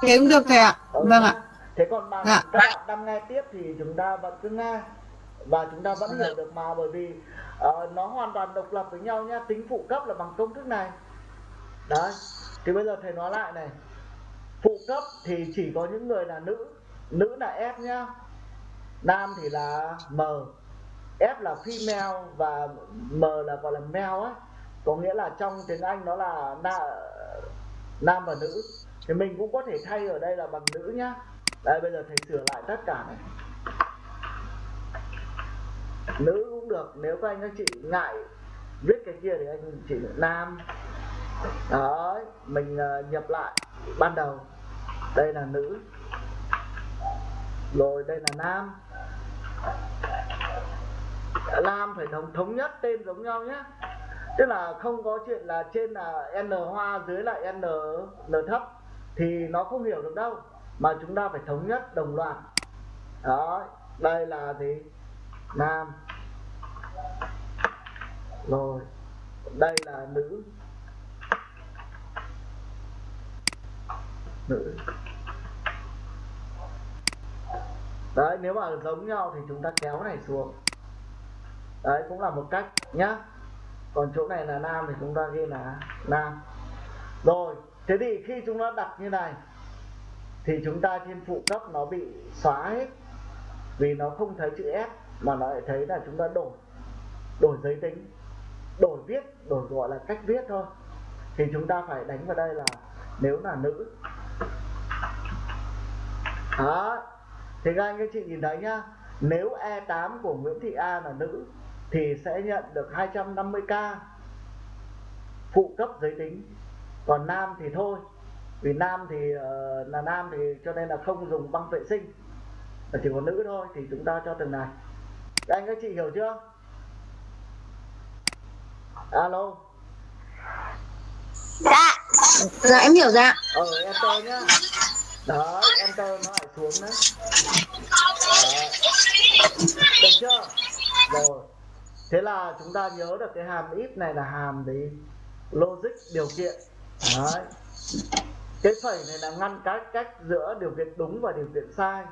Thế cũng được thầy ạ. Vâng ạ.
Thế còn bạn
Dạ.
các bạn đang nghe tiếp thì chúng ta vẫn cứ nghe và chúng ta vẫn hiểu được mà bởi vì ờ, nó hoàn toàn độc lập với nhau nhá. Tính phụ cấp là bằng công thức này. Đấy. Thì bây giờ thầy nói lại này. Phụ cấp thì chỉ có những người là nữ, nữ là F nhá. Nam thì là M. F là female và M là gọi là male ấy. Có nghĩa là trong tiếng Anh nó là na, nam và nữ thì mình cũng có thể thay ở đây là bằng nữ nhá. Đây, bây giờ thầy sửa lại tất cả này. Nữ cũng được, nếu các anh các chị ngại viết cái kia thì anh chị nam. Đấy, mình ờ, nhập lại ban đầu. Đây là nữ. Rồi đây là nam. Nam phải thống thống nhất tên giống nhau nhé tức là không có chuyện là trên là n hoa, dưới lại n n thấp thì nó không hiểu được đâu. Mà chúng ta phải thống nhất đồng loạt. Đó, đây là gì? Nam. Rồi, đây là nữ. Nữ. Đấy, nếu mà giống nhau thì chúng ta kéo này xuống. Đấy, cũng là một cách nhá. Còn chỗ này là nam thì chúng ta ghi là nam. Rồi thế thì khi chúng nó đặt như này, thì chúng ta trên phụ cấp nó bị xóa hết. Vì nó không thấy chữ S, mà nó lại thấy là chúng ta đổi đổi giới tính. Đổi viết, đổi gọi là cách viết thôi. Thì chúng ta phải đánh vào đây là nếu là nữ. Đó. Thì các anh các chị nhìn thấy nhá. Nếu E8 của Nguyễn Thị A là nữ, thì sẽ nhận được 250k phụ cấp giới tính còn nam thì thôi. Vì nam thì ờ, là nam thì cho nên là không dùng băng vệ sinh. Mà chỉ có nữ thôi thì chúng ta cho từng này. Anh các chị hiểu chưa? Alo.
Dạ. Dạ em hiểu dạ.
ờ enter nhá. Đấy enter nó lại xuống đấy. Đấy. được chưa? Rồi. Thế là chúng ta nhớ được cái hàm if này là hàm gì? Logic điều kiện đấy. Cái phẩy này là ngăn cách cách giữa điều kiện đúng và điều kiện sai.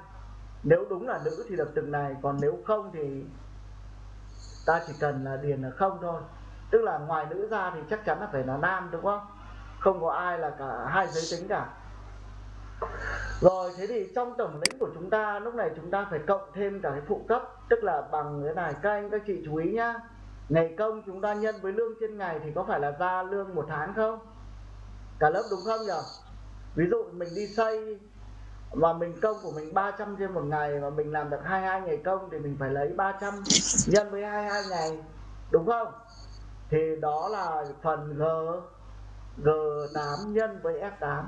Nếu đúng là nữ thì được từng này, còn nếu không thì ta chỉ cần là điền là không thôi. Tức là ngoài nữ ra thì chắc chắn là phải là nam, đúng không? Không có ai là cả hai giới tính cả. Rồi, thế thì trong tổng lĩnh của chúng ta, lúc này chúng ta phải cộng thêm cả cái phụ cấp, tức là bằng cái này. Các anh, các chị chú ý nhá. Ngày công chúng ta nhân với lương trên ngày thì có phải là ra lương một tháng không? Cả lớp đúng không nhỉ ví dụ mình đi xây mà mình công của mình 300 trên một ngày mà mình làm được 22 ngày công thì mình phải lấy 300 nhân với 22 ngày, đúng không? Thì đó là phần G G8 nhân với F8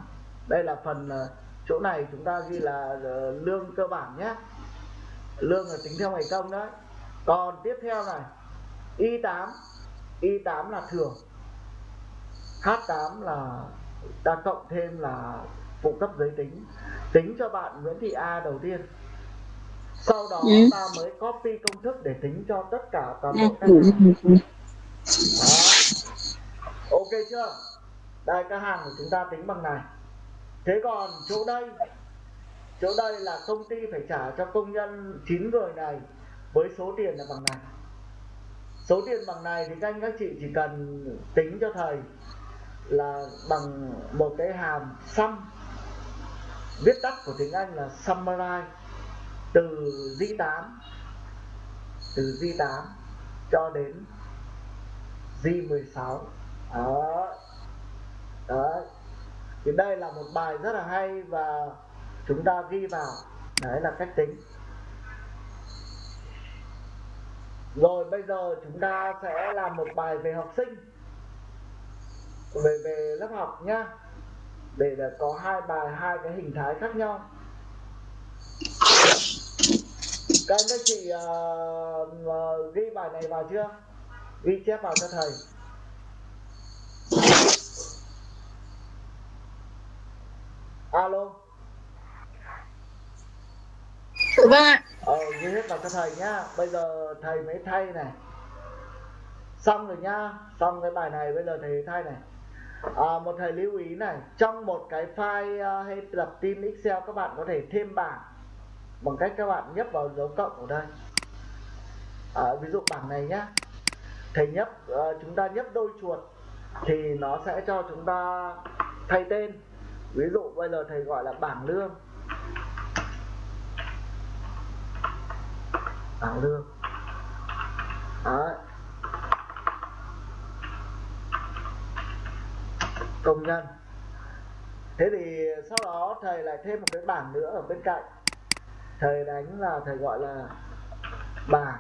đây là phần ờ, chỗ này chúng ta ghi là ờ, lương cơ bản nhé. Lương là tính theo ngày công đấy. Còn tiếp theo này Y8 Y8 là thưởng. H8 là ta cộng thêm là phụ cấp giới tính. Tính cho bạn Nguyễn Thị A đầu tiên. Sau đó
Ừ.
ta mới copy công thức để tính cho tất cả toàn
Ừ.
bộ các hàng. Đó. ok chưa? Đây các hàng của chúng ta tính bằng này. Thế còn chỗ đây? Chỗ đây là công ty phải trả cho công nhân 9 người này với số tiền là bằng này. Số tiền bằng này thì các anh các chị chỉ cần tính cho thầy là bằng một cái hàm sum viết tắt của tiếng Anh là summarize, từ di 8 từ di 8 cho đến di 16 đó. Đó thì đây là một bài rất là hay và chúng ta ghi vào. Đấy là cách tính. Rồi bây giờ chúng ta sẽ làm một bài về học sinh về về lớp học nhá. Để là có hai bài hai cái hình thái khác nhau. Các anh các chị ờ, ờ, ghi bài này vào chưa? Ghi chép vào cho thầy. Alo.
Vâng ạ.
Ờ ghi hết vào cho thầy nhá. Bây giờ thầy mới thay này. Xong rồi nhá. Xong cái bài này bây giờ thầy thay này à, một thầy lưu ý này trong một cái file uh, hay tập tin excel các bạn có thể thêm bảng bằng cách các bạn nhấp vào dấu cộng ở đây. À, ví dụ bảng này nhá. Thầy nhấp uh, chúng ta nhấp đôi chuột thì nó sẽ cho chúng ta thay tên. Ví dụ bây giờ thầy gọi là bảng lương. Bảng lương. Đấy. Công nhân. Thế thì sau đó thầy lại thêm một cái bảng nữa ở bên cạnh. Thầy đánh là thầy gọi là bảng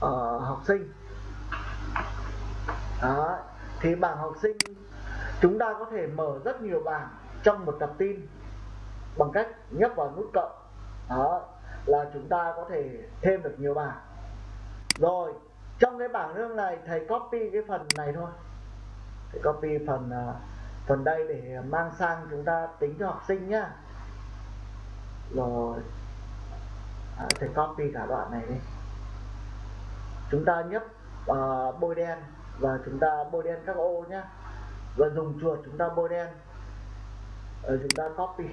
ờ, học sinh. Đó thì bảng học sinh chúng ta có thể mở rất nhiều bảng trong một tập tin bằng cách nhấp vào nút cộng. Đó là chúng ta có thể thêm được nhiều bảng. Rồi trong cái bảng lương này thầy copy cái phần này thôi sẽ copy phần à, phần đây để mang sang chúng ta tính cho học sinh nhá. Rồi. À, thầy copy cả đoạn này đi. Chúng ta nhấp à, bôi đen và chúng ta bôi đen các ô nhá. Và dùng chuột chúng ta bôi đen. Rồi chúng ta copy.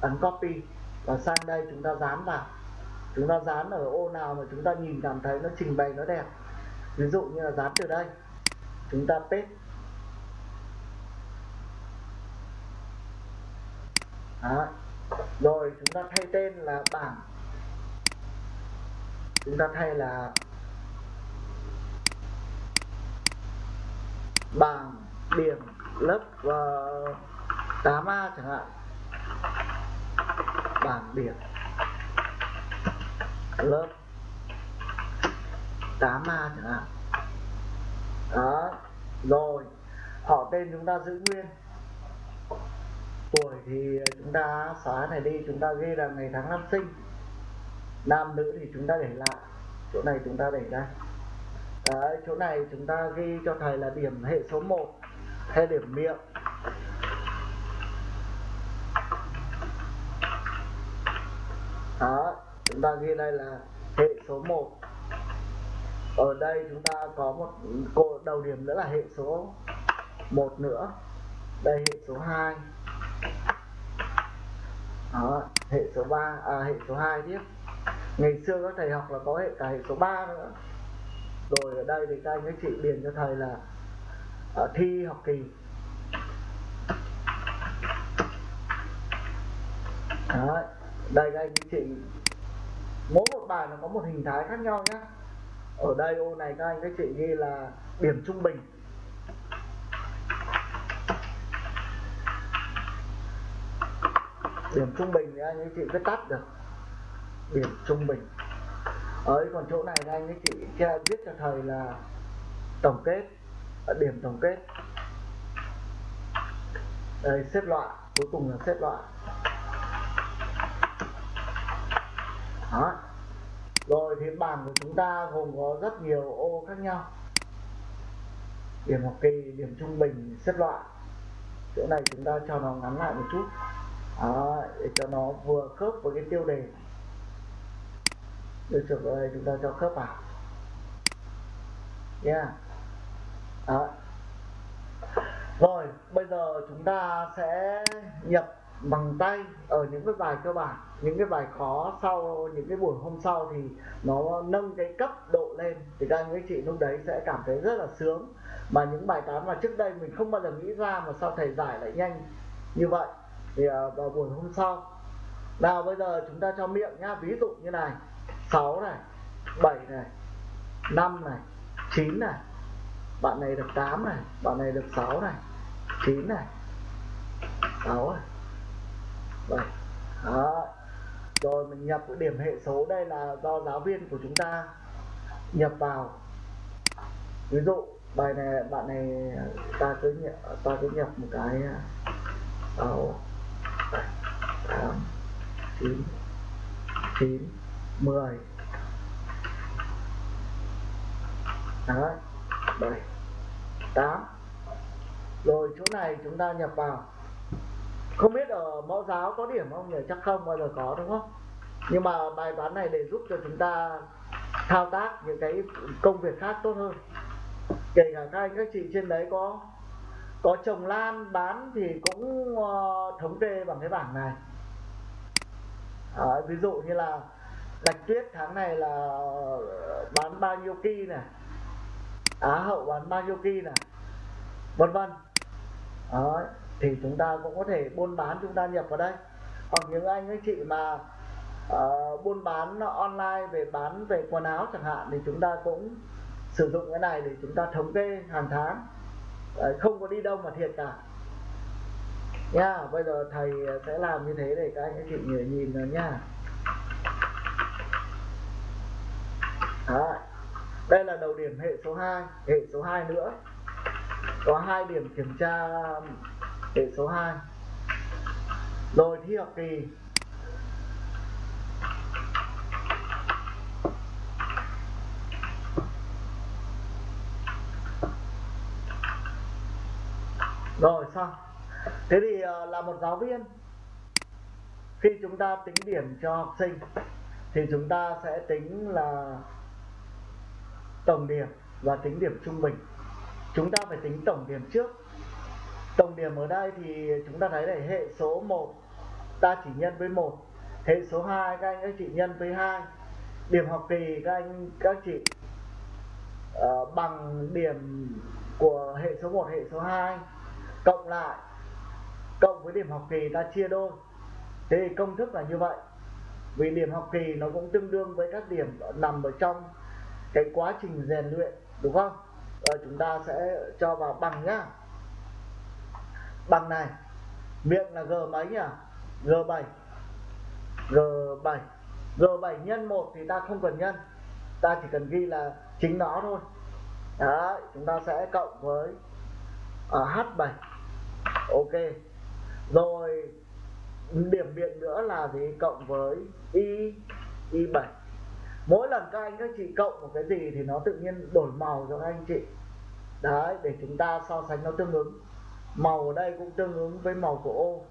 Ấn copy. Và sang đây chúng ta dán vào. Chúng ta dán ở ô nào mà chúng ta nhìn cảm thấy nó trình bày nó đẹp. Ví dụ như là dán từ đây chúng ta paste Đó. rồi chúng ta thay tên là bảng. Chúng ta thay là bảng điểm lớp ờ, uh, 8A chẳng hạn. Bảng điểm lớp 8A chẳng hạn đó. Rồi. Họ tên chúng ta giữ nguyên. Tuổi thì chúng ta xóa này đi chúng ta ghi là ngày tháng năm sinh. Nam nữ thì chúng ta để lại. Chỗ này chúng ta để ra. Đấy, chỗ này chúng ta ghi cho thầy là điểm hệ số 1 hay điểm miệng. Đó chúng ta ghi đây là hệ số 1 ở đây chúng ta có một cô đầu điểm nữa là hệ số 1 nữa. Đây hệ số 2 đó, hệ số 3 à hệ số 2 tiếp. Ngày xưa các thầy học là có hệ cả hệ số 3 nữa. Rồi ở đây thì các anh các chị điền cho thầy là ở thi học kỳ. Đấy. đây các anh các chị. Mỗi một bài nó có một hình thái khác nhau nhé ở đây, ô này các anh, các chị ghi là điểm trung bình. Điểm trung bình thì anh các chị cứ tắt được. Điểm trung bình. Ấy, còn chỗ này các anh các chị che viết cho thầy là tổng kết à, điểm tổng kết. Đây, xếp loại, cuối cùng là xếp loại. Đó rồi bàn bảng của chúng ta gồm có rất nhiều ô khác nhau. Điểm học kỳ điểm trung bình xếp loại. Chỗ này chúng ta cho nó ngắn lại một chút. Đó, để cho nó vừa khớp với cái tiêu đề được chụp ở đây chúng ta cho khớp vào. Nha yeah. đó. rồi bây giờ chúng ta sẽ nhập bằng tay ở những cái bài cơ bản, những cái bài khó sau, những cái buổi hôm sau thì nó nâng cái cấp độ lên. Thì các anh các chị lúc đấy sẽ cảm thấy rất là sướng. Mà những bài toán mà trước đây mình không bao giờ nghĩ ra mà sao thầy giải lại nhanh như vậy, thì à, vào buổi hôm sau. Nào, bây giờ chúng ta cho miệng nhá. Ví dụ như này 6 này 7 này 5 này 9 này, bạn này được 8 này, bạn này được 6 này 9 này 6 này. 7 đó. Rồi mình nhập cái điểm hệ số đây là do giáo viên của chúng ta nhập vào. Ví dụ, bài này, bạn này, ta cứ nhập, ta cứ nhập một cái sáu tám, chín chín, mười. Đấy, bảy, tám. Rồi chỗ này chúng ta nhập vào không biết ở mẫu giáo có điểm không nhỉ? Chắc không bao giờ có đúng không? Nhưng mà bài toán này để giúp cho chúng ta thao tác những cái công việc khác tốt hơn. Kể cả các anh các chị trên đấy có có trồng lan bán thì cũng uh, thống kê bằng cái bảng này. À, ví dụ như là bạch tuyết tháng này là bán bao nhiêu ki này á hậu bán bao nhiêu ki này vân vân. Đấy, thì chúng ta cũng có thể buôn bán chúng ta nhập vào đây. Hoặc những anh các chị mà uh, buôn bán online về bán về quần áo chẳng hạn thì chúng ta cũng sử dụng cái này để chúng ta thống kê hàng tháng. Đấy, không có đi đâu mà thiệt cả. Nha bây giờ thầy sẽ làm như thế để các anh các chị nhìn nhìn rồi nha. Đó đây là đầu điểm hệ số 2 hệ số 2 nữa. Có hai điểm kiểm tra điểm số 2 rồi thi học kỳ. Rồi, xong. Thế thì ờ, là một giáo viên. Khi chúng ta tính điểm cho học sinh, thì chúng ta sẽ tính là tổng điểm và tính điểm trung bình. Chúng ta phải tính tổng điểm trước tổng điểm ở đây thì chúng ta thấy này hệ số 1 ta chỉ nhân với 1 hệ số 2 các anh các chị nhân với 2 điểm học kỳ các anh các chị uh, bằng điểm của hệ số 1 hệ số 2 cộng lại cộng với điểm học kỳ ta chia đôi. Thế thì công thức là như vậy. Vì điểm học kỳ nó cũng tương đương với các điểm nằm ở trong cái quá trình rèn luyện đúng không? Rồi chúng ta sẽ cho vào bằng nhá bằng này. Miệng là g mấy nhỉ? G7 g7 g7 nhân 1 thì ta không cần nhân. Ta chỉ cần ghi là chính nó thôi. Đấy chúng ta sẽ cộng với ờ, uh, h7 ok. Rồi điểm biện nữa là gì? Cộng với y y7 mỗi lần các anh các chị cộng một cái gì thì nó tự nhiên đổi màu cho các anh chị. Đấy để chúng ta so sánh nó tương ứng màu ở đây cũng tương ứng với màu của ô.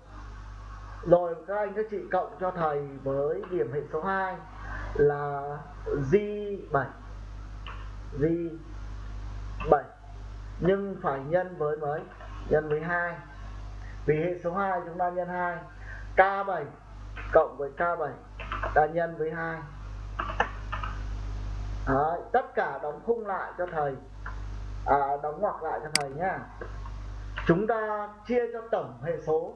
Rồi các anh các chị cộng cho thầy với điểm hệ số 2 là G7 G7 nhưng phải nhân với mấy? Nhân với 2 vì hệ số 2 chúng ta nhân 2 K7 cộng với K7 ta nhân với 2 Đấy, tất cả đóng khung lại cho thầy. À, đóng ngoặc lại cho thầy nhá chúng ta chia cho tổng hệ số.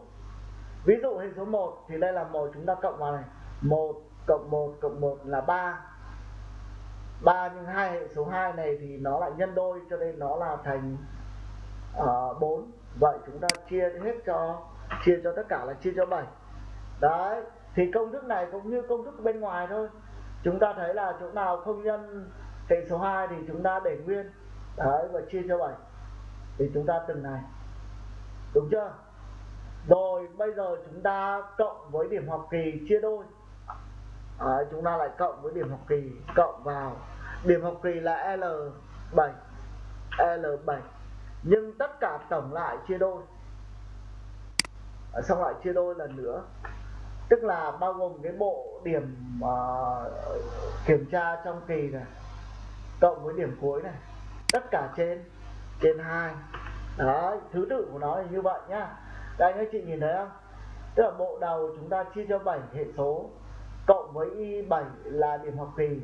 Ví dụ hệ số 1 thì đây là một chúng ta cộng vào này. 1 cộng 1 cộng 1 là 3 3 nhưng hai hệ số 2 này thì nó lại nhân đôi cho nên nó là thành ờ, uh, 4 vậy chúng ta chia hết cho chia cho tất cả là chia cho 7 đấy thì công thức này cũng như công thức bên ngoài thôi. Chúng ta thấy là chỗ nào không nhân hệ số 2 thì chúng ta để nguyên. Đấy và chia cho 7 thì chúng ta từng này đúng chưa? Rồi bây giờ chúng ta cộng với điểm học kỳ chia đôi. Đấy, chúng ta lại cộng với điểm học kỳ cộng vào. Điểm học kỳ là L7 L7 nhưng tất cả tổng lại chia đôi. Xong lại chia đôi lần nữa. Tức là bao gồm cái bộ điểm uh, kiểm tra trong kỳ này cộng với điểm cuối này. Tất cả trên trên hai đó thứ tự của nó là như vậy nhá. Đây anh chị nhìn thấy không? Tức là bộ đầu chúng ta chia cho 7 hệ số, cộng với y 7 là điểm học kỳ.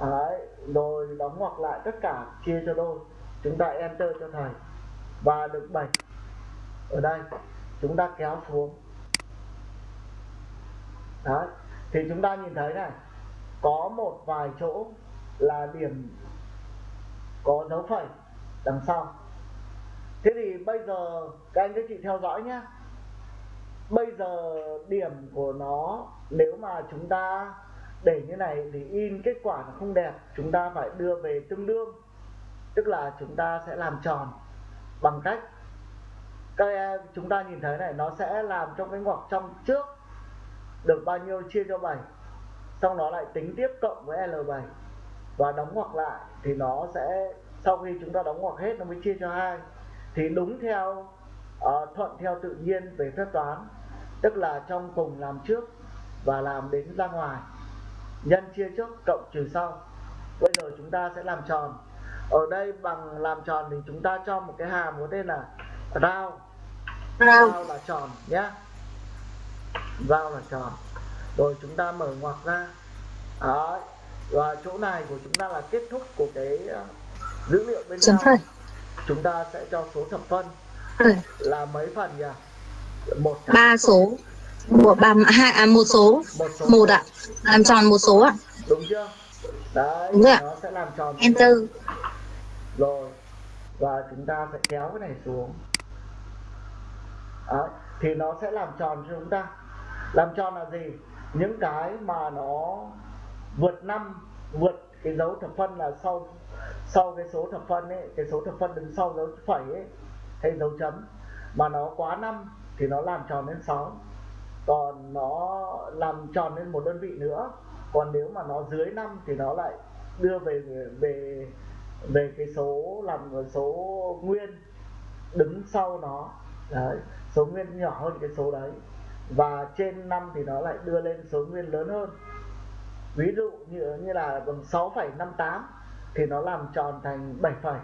Đấy, rồi đóng ngoặc lại tất cả, chia cho đôi. Chúng ta enter cho thầy. Và được 7 ở đây, chúng ta kéo xuống. Đấy, thì chúng ta nhìn thấy này, có một vài chỗ là điểm có dấu phẩy đằng sau thế thì bây giờ các anh các chị theo dõi nhé bây giờ điểm của nó, nếu mà chúng ta để như này thì in kết quả nó không đẹp, chúng ta phải đưa về tương đương. Tức là chúng ta sẽ làm tròn bằng cách các em, chúng ta nhìn thấy này, nó sẽ làm trong cái ngoặc trong trước được bao nhiêu chia cho 7 xong nó lại tính tiếp cộng với L7 và đóng ngoặc lại thì nó sẽ, sau khi chúng ta đóng ngoặc hết, nó mới chia cho hai thì đúng theo uh, thuận theo tự nhiên về phép toán tức là trong cùng làm trước và làm đến ra ngoài. Nhân chia trước cộng trừ sau. Bây giờ chúng ta sẽ làm tròn. Ở đây bằng làm tròn thì chúng ta cho một cái hàm có tên là rao
Rao.
là tròn nhé. Rao là tròn. Rồi chúng ta mở ngoặc ra. Đấy. và chỗ này của chúng ta là kết thúc của cái uh, dữ liệu bên trong. Chúng ta sẽ cho số thập phân.
Ừ.
là mấy phần nhỉ? Một
ba số. Một ba hai à, một số.
Một số.
Một ạ. Làm tròn một số ạ.
Đúng chưa? Đấy
Đúng rồi
nó sẽ làm tròn
enter.
rồi. Và chúng ta sẽ kéo cái này xuống. Đấy. thì nó sẽ làm tròn cho chúng ta. Làm tròn là gì? Những cái mà nó vượt năm vượt cái dấu thập phân là sau sau cái số thập phân ấy cái số thập phân đứng sau dấu phẩy ấy hay dấu chấm mà nó quá năm thì nó làm tròn lên 6 còn nó làm tròn lên một đơn vị nữa. Còn nếu mà nó dưới 5 thì nó lại đưa về về về cái số làm số nguyên đứng sau nó. Đấy số nguyên nhỏ hơn cái số đấy. Và trên 5 thì nó lại đưa lên số nguyên lớn hơn. Ví dụ như như là bằng 6,58 thì nó làm tròn thành 7 phẩy.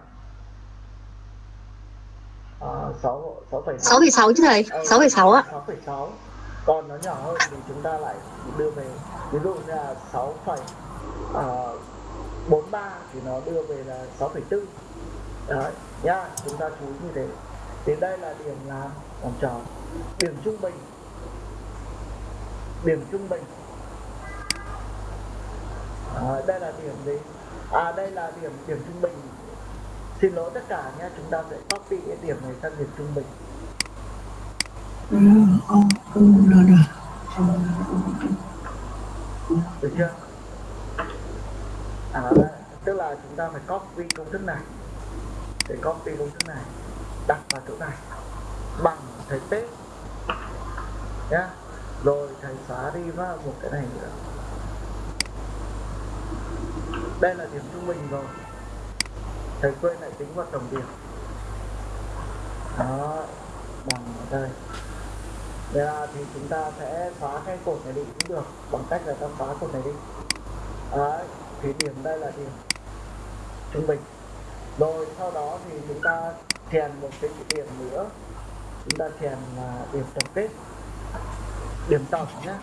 À, 6 6,6
sáu. Phẩy sáu chứ thầy? Sáu phẩy sáu ạ
6,6 còn nó nhỏ hơn thì chúng ta lại đưa về. Ví dụ như là 6, uh, 43 thì nó đưa về là 6,4 đấy nhá chúng ta chú ý như thế. Thì đây là điểm làm làm tròn. Điểm trung bình. Điểm trung bình. À, đây là điểm gì à đây là điểm điểm trung bình. Xin lỗi tất cả nhé chúng ta sẽ copy cái điểm này sang điểm trung bình. Được chưa? À, tức là chúng ta phải copy công thức này. Để copy công thức này đặt vào chỗ này. Bằng thầy tết nhá. Rồi thầy xóa đi vào một cái này nữa đây là điểm trung bình rồi. Thầy quên lại tính vào tổng điểm. Đó, bằng ở đây. Đây là thì chúng ta sẽ xóa cái cột này đi cũng được, bằng cách là ta xóa cột này đi. Đấy thì điểm đây là điểm trung bình. Rồi, sau đó thì chúng ta chèn một cái điểm nữa. Chúng ta chèn là điểm tổng kết. Điểm tổng nhé.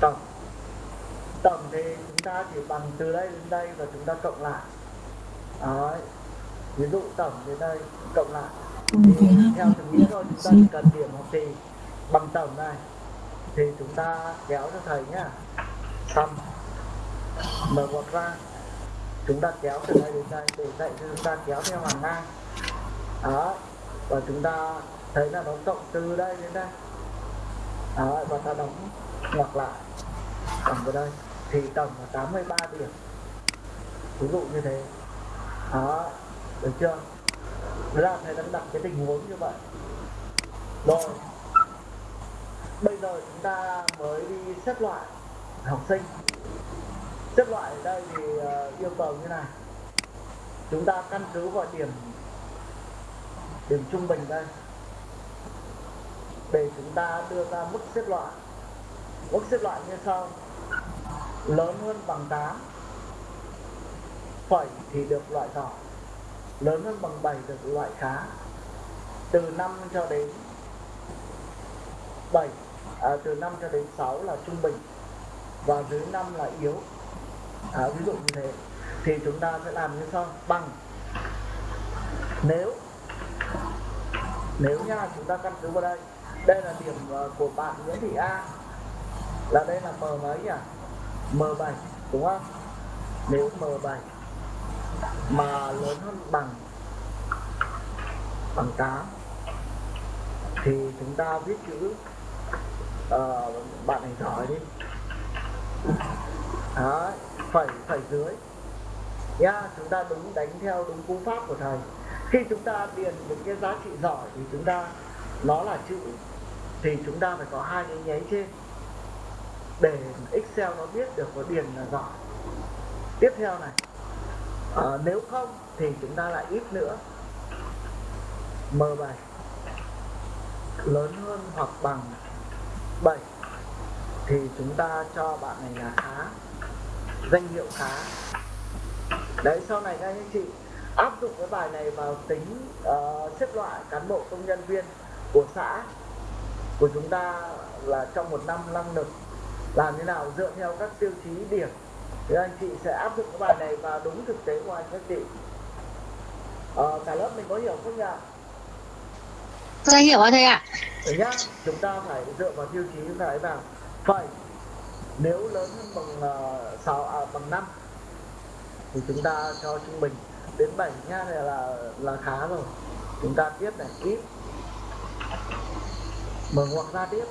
Tổng tổng thì chúng ta chỉ bằng từ đây đến đây và chúng ta cộng lại. Đấy. Ví dụ tổng đến đây cộng lại. Thì theo từng nghĩa thôi chúng ta chỉ cần điểm học kỳ bằng tổng này thì chúng ta kéo cho thầy nhá. Xong. Mở ngoặc ra. Chúng ta kéo từ đây đến đây để dạy cho chúng ta kéo theo hàng ngang. Đó và chúng ta thấy là nó cộng từ đây đến đây. Đó và ta đóng ngoặc lại. Bằng vào đây thì tổng là 83 điểm. Ví dụ như thế. Đó, được chưa? Đấy là thầy đang đặt cái tình huống như vậy. Rồi, bây giờ chúng ta mới đi xếp loại học sinh. Xếp loại ở đây thì ờ, yêu cầu như này. Chúng ta căn cứ vào điểm điểm trung bình đây. Để chúng ta đưa ra mức xếp loại. Mức xếp loại như sau lớn hơn bằng 8 phẩy thì được loại nhỏ lớn hơn bằng 7 được loại khá từ 5 cho đến 7 à, từ 5 cho đến 6 là trung bình và dưới 5 là yếu. À, ví dụ như thế. Thì chúng ta sẽ làm như sau. Bằng. Nếu nếu nha chúng ta căn cứ vào đây. Đây là điểm à, của bạn Nguyễn Thị A. Là đây là M mấy nhỉ? M7 đúng không? Nếu M7 mà lớn hơn bằng bằng 8 thì chúng ta viết chữ uh, bạn này giỏi đi. Đấy, phẩy phẩy dưới. Nha chúng ta đúng đánh theo đúng cú pháp của thầy. Khi chúng ta điền những cái giá trị giỏi thì chúng ta nó là chữ thì chúng ta phải có hai cái nháy trên để Excel nó biết được có điền là giỏi. Tiếp theo này à, nếu không thì chúng ta lại ít nữa. M7 lớn hơn hoặc bằng 7 thì chúng ta cho bạn này là khá danh hiệu khá. Đấy sau này các anh chị áp dụng cái bài này vào tính uh, xếp loại cán bộ công nhân viên của xã của chúng ta là trong một năm năng lực làm thế nào dựa theo các tiêu chí điểm? Thì anh chị sẽ áp dụng cái bài này vào đúng thực tế của anh các chị. Uh, cả lớp mình có hiểu không nhỉ?
Dạ hiểu ạ thầy ạ.
Đấy nhá, chúng ta phải dựa vào tiêu chí chúng ta ấy vào phẩy nếu lớn hơn bằng uh, 6 à, bằng 5 thì chúng ta cho trung bình đến 7 nha này là là khá rồi. Chúng ta tiếp này ít. Mở ngoặc ra tiếp.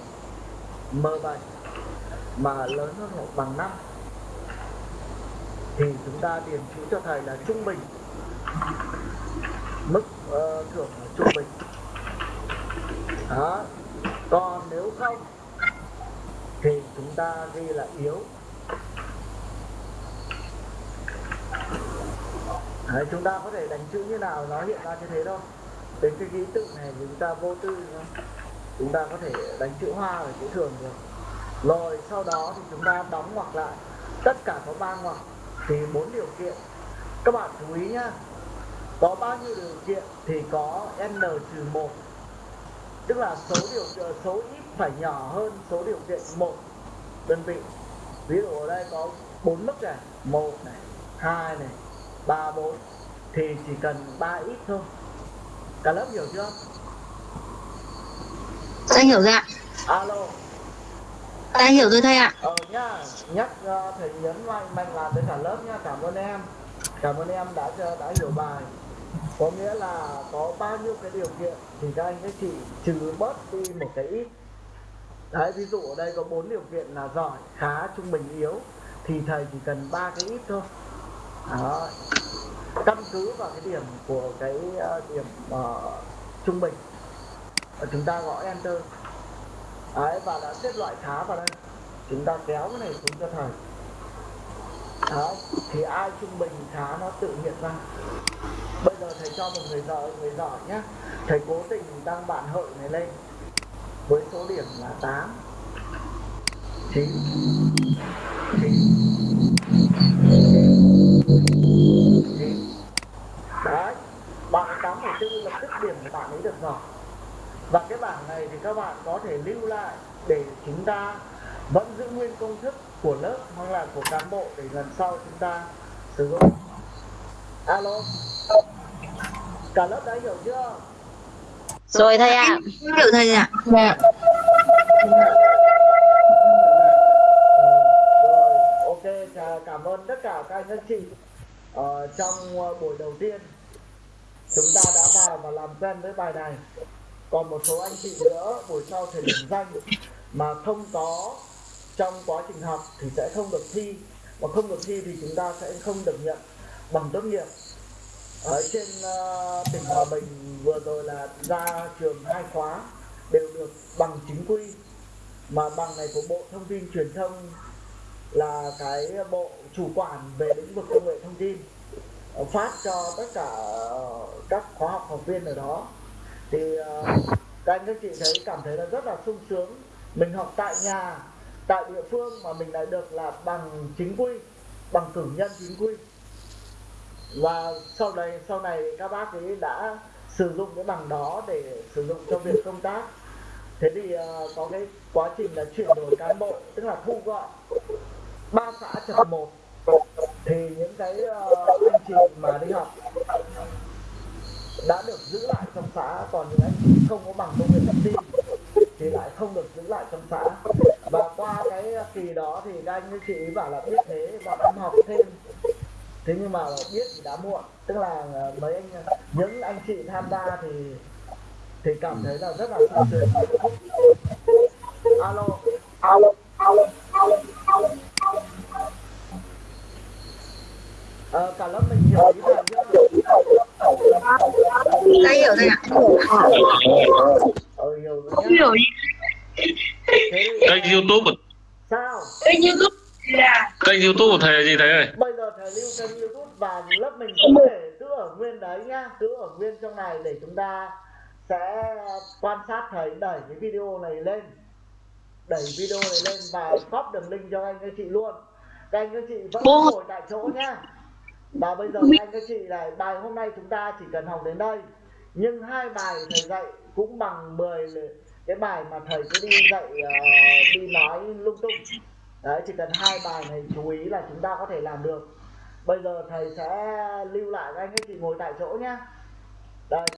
M7 mà lớn hơn hoặc bằng 5 thì chúng ta điền chữ cho thầy là trung bình. Mức uh, thưởng là trung bình. Đó. Còn nếu không thì chúng ta ghi là yếu. Đấy, chúng ta có thể đánh chữ như nào nó hiện ra như thế thôi. Đến cái ký tự này thì chúng ta vô tư chúng ta có thể đánh chữ hoa ở chữ thường được rồi sau đó thì chúng ta đóng ngoặc lại. Tất cả có ba ngoặc thì bốn điều kiện. Các bạn chú ý nhá. Có bao nhiêu điều kiện thì có n trừ một. Tức là số điều số ít phải nhỏ hơn số điều kiện một đơn vị. Ví dụ ở đây có bốn mức này một này hai này ba bốn. Thì chỉ cần ba ít thôi. Cả lớp hiểu chưa?
Dạ hiểu dạ.
alo
Dạ hiểu rồi thầy ạ.
ờ nhá. Nhắc uh, thầy nhấn mạnh mạnh làm tới cả lớp nhá. Cảm ơn em. Cảm ơn em đã đã hiểu bài. Có nghĩa là có bao nhiêu cái điều kiện thì các anh các chị trừ bớt đi một cái ít. Đấy ví dụ ở đây có bốn điều kiện là giỏi khá trung bình yếu. Thì thầy chỉ cần ba cái ít thôi. Đó. căn cứ vào cái điểm của cái uh, điểm uh, trung bình. Chúng ta gõ enter đấy và đã xếp loại khá vào đây. Chúng ta kéo cái này xuống cho thầy. Đấy, thì ai trung bình khá nó tự hiện ra. Bây giờ thầy cho một người giỏi người giỏi nhé thầy cố tình đăng bạn hợi này lên. Với số điểm là 8 9 9 9 đấy bạn 8,4 lập tức điểm của bạn ấy được rồi và cái bảng này thì các bạn có thể lưu lại để chúng ta vẫn giữ nguyên công thức của lớp hoặc là của cán bộ để lần sau chúng ta sử dụng alo cả lớp đã hiểu chưa
Rồi thầy ạ. Hiểu thầy ạ.
Dạ.
rồi ok cảm ơn tất cả các anh các chị ờ, trong ờ, buổi đầu tiên chúng ta đã vào và làm quen với bài này còn một số anh chị nữa buổi sau thầy điểm danh mà không có trong quá trình học thì sẽ không được thi. Mà không được thi thì chúng ta sẽ không được nhận bằng tốt nghiệp. Ở trên uh, tỉnh Hòa Bình vừa rồi là ra trường hai khóa đều được bằng chính quy. Mà bằng này của Bộ Thông tin Truyền thông là cái bộ chủ quản về lĩnh vực công nghệ thông tin ờ, phát cho tất cả các khóa học học viên ở đó thì uh, các anh các chị thấy cảm thấy là rất là sung sướng. Mình học tại nhà tại địa phương mà mình lại được là bằng chính quy bằng cử nhân chính quy. Và sau này sau này các bác ấy đã sử dụng cái bằng đó để sử dụng cho việc công tác. Thế thì uh, có cái quá trình là chuyển đổi cán bộ tức là thu gọn ba xã chập một. Thì những cái uh, anh chị mà đi học đã được giữ lại trong xã, còn những anh chị không có bằng công nghệ thông tin thì lại không được giữ lại trong xã. Và qua cái kỳ đó thì các anh các chị bảo là biết thế và em học thêm. Thế nhưng mà biết thì đã muộn. Tức là ờ, mấy anh, những anh chị tham gia thì thì cảm thấy là rất là sung sướng alo. Alo alo alo cả lớp mình hiểu ý thầy chưa?
Đã hiểu rồi ạ.
Ờ, hiểu rồi nhá. Thế thì,
kênh youtube
sao?
kênh youtube của thầy là gì thầy ơi
Bây giờ thầy lưu kênh youtube và lớp mình cũng thể cứ ở nguyên đấy nhá Cứ ở nguyên trong này để chúng ta sẽ quan sát thầy đẩy cái video này lên Đẩy video này lên và copy đường link cho anh các chị luôn Các anh các chị vẫn ngồi tại chỗ nhá Và bây giờ các anh các chị này bài hôm nay chúng ta chỉ cần học đến đây. Nhưng hai bài thầy dạy cũng bằng 10 cái bài mà thầy cứ đi dạy ờ, đi nói lung tung. Đấy, chỉ cần hai bài này chú ý là chúng ta có thể làm được. Bây giờ thầy sẽ lưu lại các anh các chị ngồi tại chỗ nhá. Đây